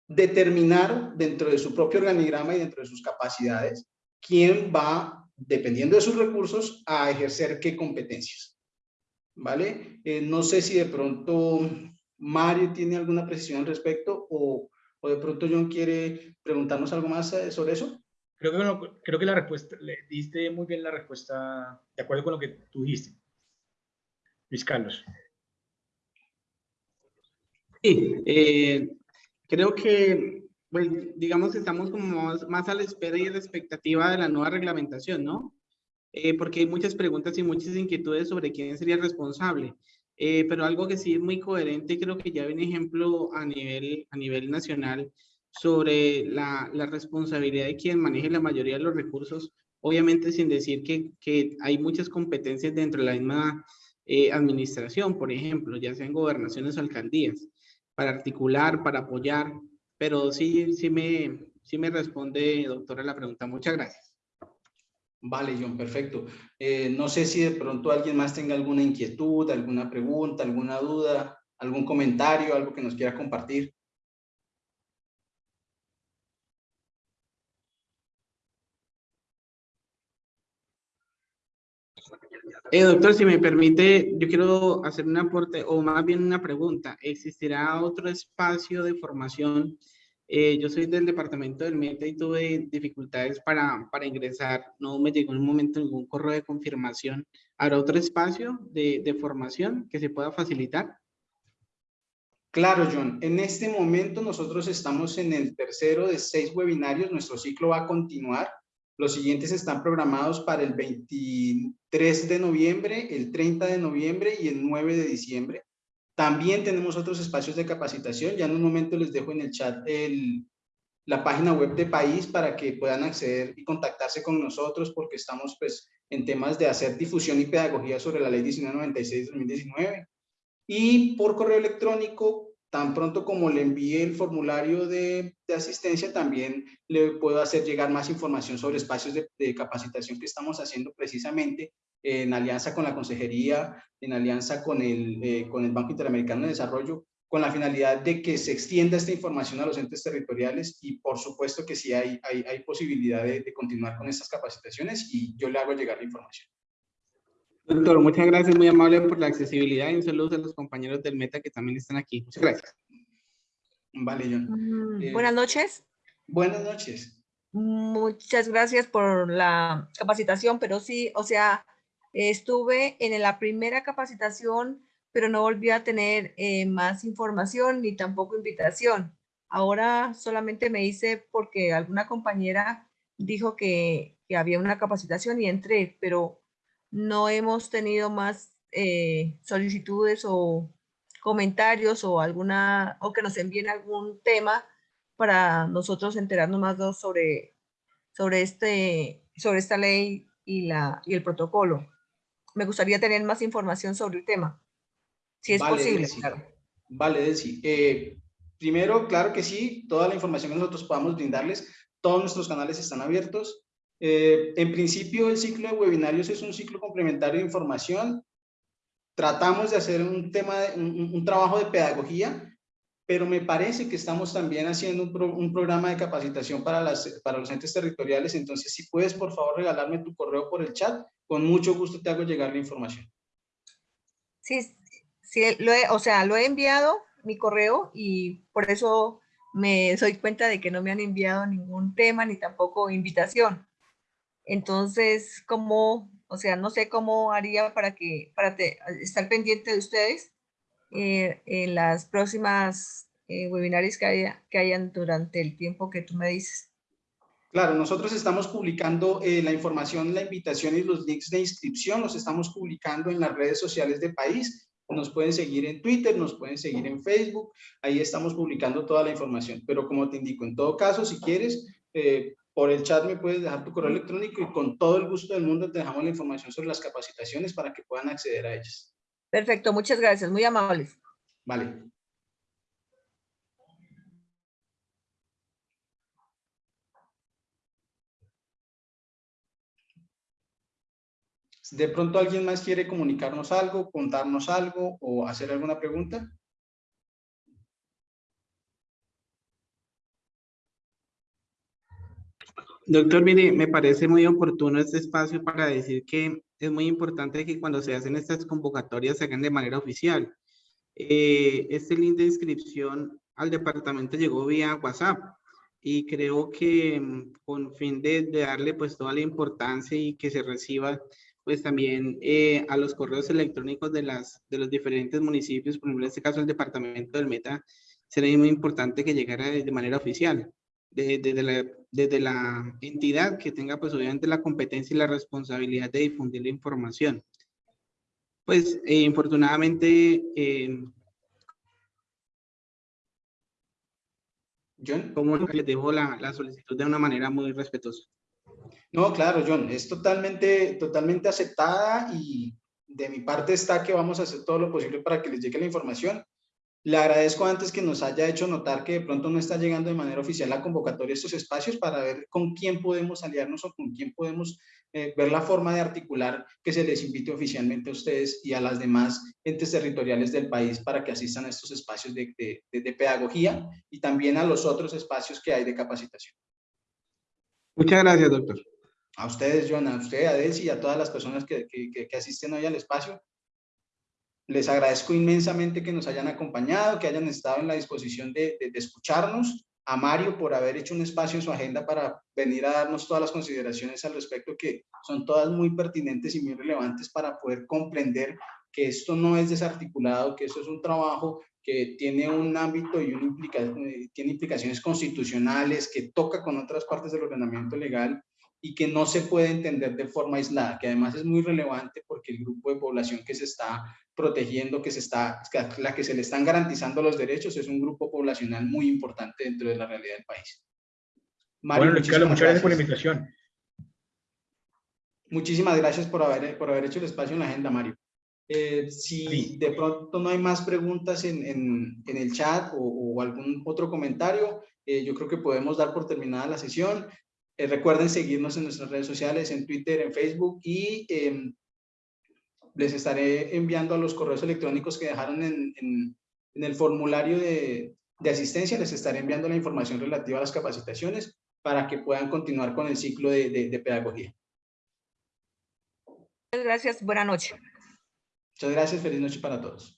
determinar dentro de su propio organigrama y dentro de sus capacidades quién va, dependiendo de sus recursos, a ejercer qué competencias. ¿Vale? Eh, no sé si de pronto Mario tiene alguna precisión al respecto o, o de pronto John quiere preguntarnos algo más eh, sobre eso. Creo que, creo que la respuesta, le diste muy bien la respuesta, de acuerdo con lo que tú dijiste. Luis Carlos. Sí, eh, creo que, pues, digamos que estamos como más, a la espera y a la expectativa de la nueva reglamentación, ¿no? Eh, porque hay muchas preguntas y muchas inquietudes sobre quién sería responsable. Eh, pero algo que sí es muy coherente, creo que ya hay un ejemplo a nivel, a nivel nacional, sobre la, la, responsabilidad de quien maneje la mayoría de los recursos, obviamente sin decir que, que hay muchas competencias dentro de la misma eh, administración, por ejemplo, ya sean gobernaciones o alcaldías, para articular, para apoyar, pero sí, sí, me, sí me responde, doctora, la pregunta. Muchas gracias. Vale, John, perfecto. Eh, no sé si de pronto alguien más tenga alguna inquietud, alguna pregunta, alguna duda, algún comentario, algo que nos quiera compartir. Eh, doctor, si me permite, yo quiero hacer un aporte o más bien una pregunta. ¿Existirá otro espacio de formación? Eh, yo soy del departamento del META y tuve dificultades para, para ingresar. No me llegó en un momento ningún correo de confirmación. ¿Habrá otro espacio de, de formación que se pueda facilitar? Claro, John. En este momento nosotros estamos en el tercero de seis webinarios. Nuestro ciclo va a continuar. Los siguientes están programados para el 23 de noviembre, el 30 de noviembre y el 9 de diciembre. También tenemos otros espacios de capacitación. Ya en un momento les dejo en el chat el, la página web de País para que puedan acceder y contactarse con nosotros porque estamos pues en temas de hacer difusión y pedagogía sobre la ley 1996-2019. Y por correo electrónico tan pronto como le envíe el formulario de, asistencia, también le puedo hacer llegar más información sobre espacios de, capacitación que estamos haciendo precisamente en alianza con la consejería, en alianza con el, eh, con el Banco Interamericano de Desarrollo, con la finalidad de que se extienda esta información a los entes territoriales y por supuesto que sí hay, hay, hay posibilidad de, de continuar con estas capacitaciones y yo le hago llegar la información. Doctor, muchas gracias, muy amable por la accesibilidad y un saludo a los compañeros del Meta que también están aquí. Muchas gracias. Vale, John. Mm, Eh, Buenas noches. Buenas noches. Muchas gracias por la capacitación, pero sí, o sea, estuve en la primera capacitación, pero no volví a tener eh, más información ni tampoco invitación. Ahora solamente me hice porque alguna compañera dijo que, que había una capacitación y entré, pero no hemos tenido más eh, solicitudes o comentarios o alguna, o que nos envíen algún tema para nosotros enterarnos más sobre, sobre, este, sobre esta ley y, la, y el protocolo. Me gustaría tener más información sobre el tema, si es Vale, posible. Delcy. claro. Vale, Delcy. Eh, primero, claro que sí, toda la información que nosotros podamos brindarles, todos nuestros canales están abiertos. Eh, en principio, el ciclo de webinarios es un ciclo complementario de información. Tratamos de hacer un tema, de- un, un- trabajo de pedagogía, pero me parece que estamos también haciendo un, pro- un programa de capacitación para, las, para los entes territoriales. Entonces, si puedes, por favor, regalarme tu correo por el chat, con mucho gusto te hago llegar la información. Sí, sí, lo he, o sea, lo he enviado mi correo y por eso me doy cuenta de que no me han enviado ningún tema ni tampoco invitación. Entonces, ¿cómo, o sea, no sé cómo haría para que, para te- estar pendiente de ustedes eh, en las próximas eh, que, haya, que hayan durante el tiempo que tú me dices? Claro, nosotros estamos publicando eh, la información, la invitación y los links de inscripción, los estamos publicando en las redes sociales del país. Nos pueden seguir en Twitter, nos pueden seguir en Facebook, ahí estamos publicando toda la información. Pero como te indico, en todo caso, si quieres, eh, por el chat me puedes dejar tu correo electrónico y con todo el gusto del mundo te dejamos la información sobre las capacitaciones para que puedan acceder a ellas. Perfecto, muchas gracias, muy amables. Vale. ¿De pronto alguien más quiere comunicarnos algo, contarnos algo o hacer alguna pregunta? Doctor, mire, me parece muy oportuno este espacio para decir que es muy importante que cuando se hacen estas convocatorias se hagan de manera oficial. Eh, este link de inscripción al departamento llegó vía WhatsApp y creo que mm, con fin de, darle pues toda la importancia y que se reciba pues también eh, a los correos electrónicos de, las, de los diferentes municipios, por ejemplo en este caso el departamento del Meta, sería muy importante que llegara de, manera oficial de- desde la, desde la entidad que tenga pues obviamente la competencia y la responsabilidad de difundir la información. Pues eh, infortunadamente, eh, John. como les dejo la, la solicitud de una manera muy respetuosa. No, claro, John, es totalmente, totalmente aceptada y de mi parte está que vamos a hacer todo lo posible para que les llegue la información. Le agradezco antes que nos haya hecho notar que de pronto no está llegando de manera oficial la convocatoria a estos espacios para ver con quién podemos aliarnos o con quién podemos eh, ver la forma de articular que se les invite oficialmente a ustedes y a las demás entes territoriales del país para que asistan a estos espacios de, de- de- de pedagogía y también a los otros espacios que hay de capacitación. Muchas gracias, doctor. A ustedes, John, a usted, a Delcy y a todas las personas que, que- que- que asisten hoy al espacio. Les agradezco inmensamente que nos hayan acompañado, que hayan estado en la disposición de, de- de escucharnos. A Mario por haber hecho un espacio en su agenda para venir a darnos todas las consideraciones al respecto, que son todas muy pertinentes y muy relevantes para poder comprender que esto no es desarticulado, que esto es un trabajo que tiene un ámbito y una implica- eh, tiene implicaciones constitucionales, que toca con otras partes del ordenamiento legal y que no se puede entender de forma aislada, que además es muy relevante porque el grupo de población que se está protegiendo, que se está, la que se le están garantizando los derechos, es un grupo poblacional muy importante dentro de la realidad del país. Mario, Bueno, muchísimas muchas gracias por la invitación. Muchísimas gracias por haber, por haber hecho el espacio en la agenda, Mario. Eh, si de pronto no hay más preguntas en, en- en el chat o, o algún otro comentario, eh, yo creo que podemos dar por terminada la sesión. Eh, recuerden seguirnos en nuestras redes sociales, en Twitter, en Facebook y em, les estaré enviando a los correos electrónicos que dejaron en, en- En el formulario de, de asistencia les estaré enviando la información relativa a las capacitaciones para que puedan continuar con el ciclo de, de- de pedagogía. Muchas gracias. Buenas noches. Muchas gracias, feliz noche para todos.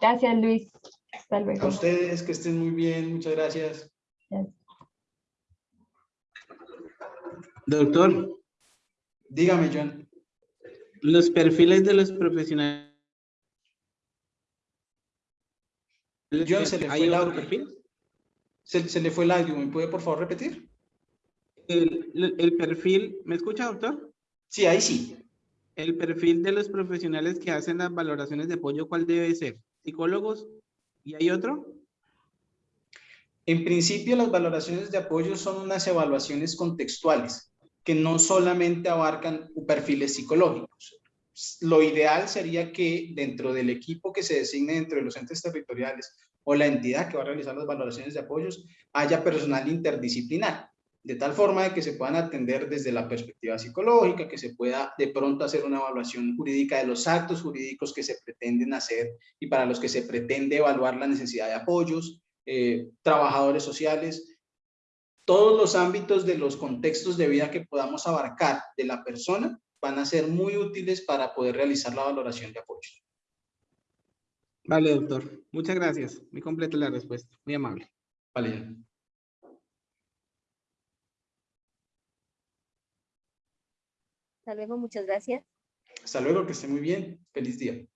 Gracias, Luis. Hasta A luego. ustedes, que estén muy bien, muchas gracias. Doctor, Dígame, John. los perfiles de los profesionales. John, se le fue ¿Hay el audio. perfil? Se, se le fue el audio, ¿me puede por favor repetir? El, el- el perfil, ¿me escucha, doctor? Sí, ahí sí. El perfil de los profesionales que hacen las valoraciones de apoyo, ¿cuál debe ser? ¿Psicólogos? ¿Y hay otro? En principio, las valoraciones de apoyo son unas evaluaciones contextuales que no solamente abarcan perfiles psicológicos. Lo ideal sería que dentro del equipo que se designe dentro de los entes territoriales o la entidad que va a realizar las valoraciones de apoyos haya personal interdisciplinar, de tal forma de que se puedan atender desde la perspectiva psicológica, que se pueda de pronto hacer una evaluación jurídica de los actos jurídicos que se pretenden hacer y para los que se pretende evaluar la necesidad de apoyos, eh, trabajadores sociales, todos los ámbitos de los contextos de vida que podamos abarcar de la persona van a ser muy útiles para poder realizar la valoración de apoyo. Vale, doctor. Muchas gracias. Muy completa la respuesta. Muy amable. Vale. Hasta luego, muchas gracias. Hasta luego, que esté muy bien. Feliz día.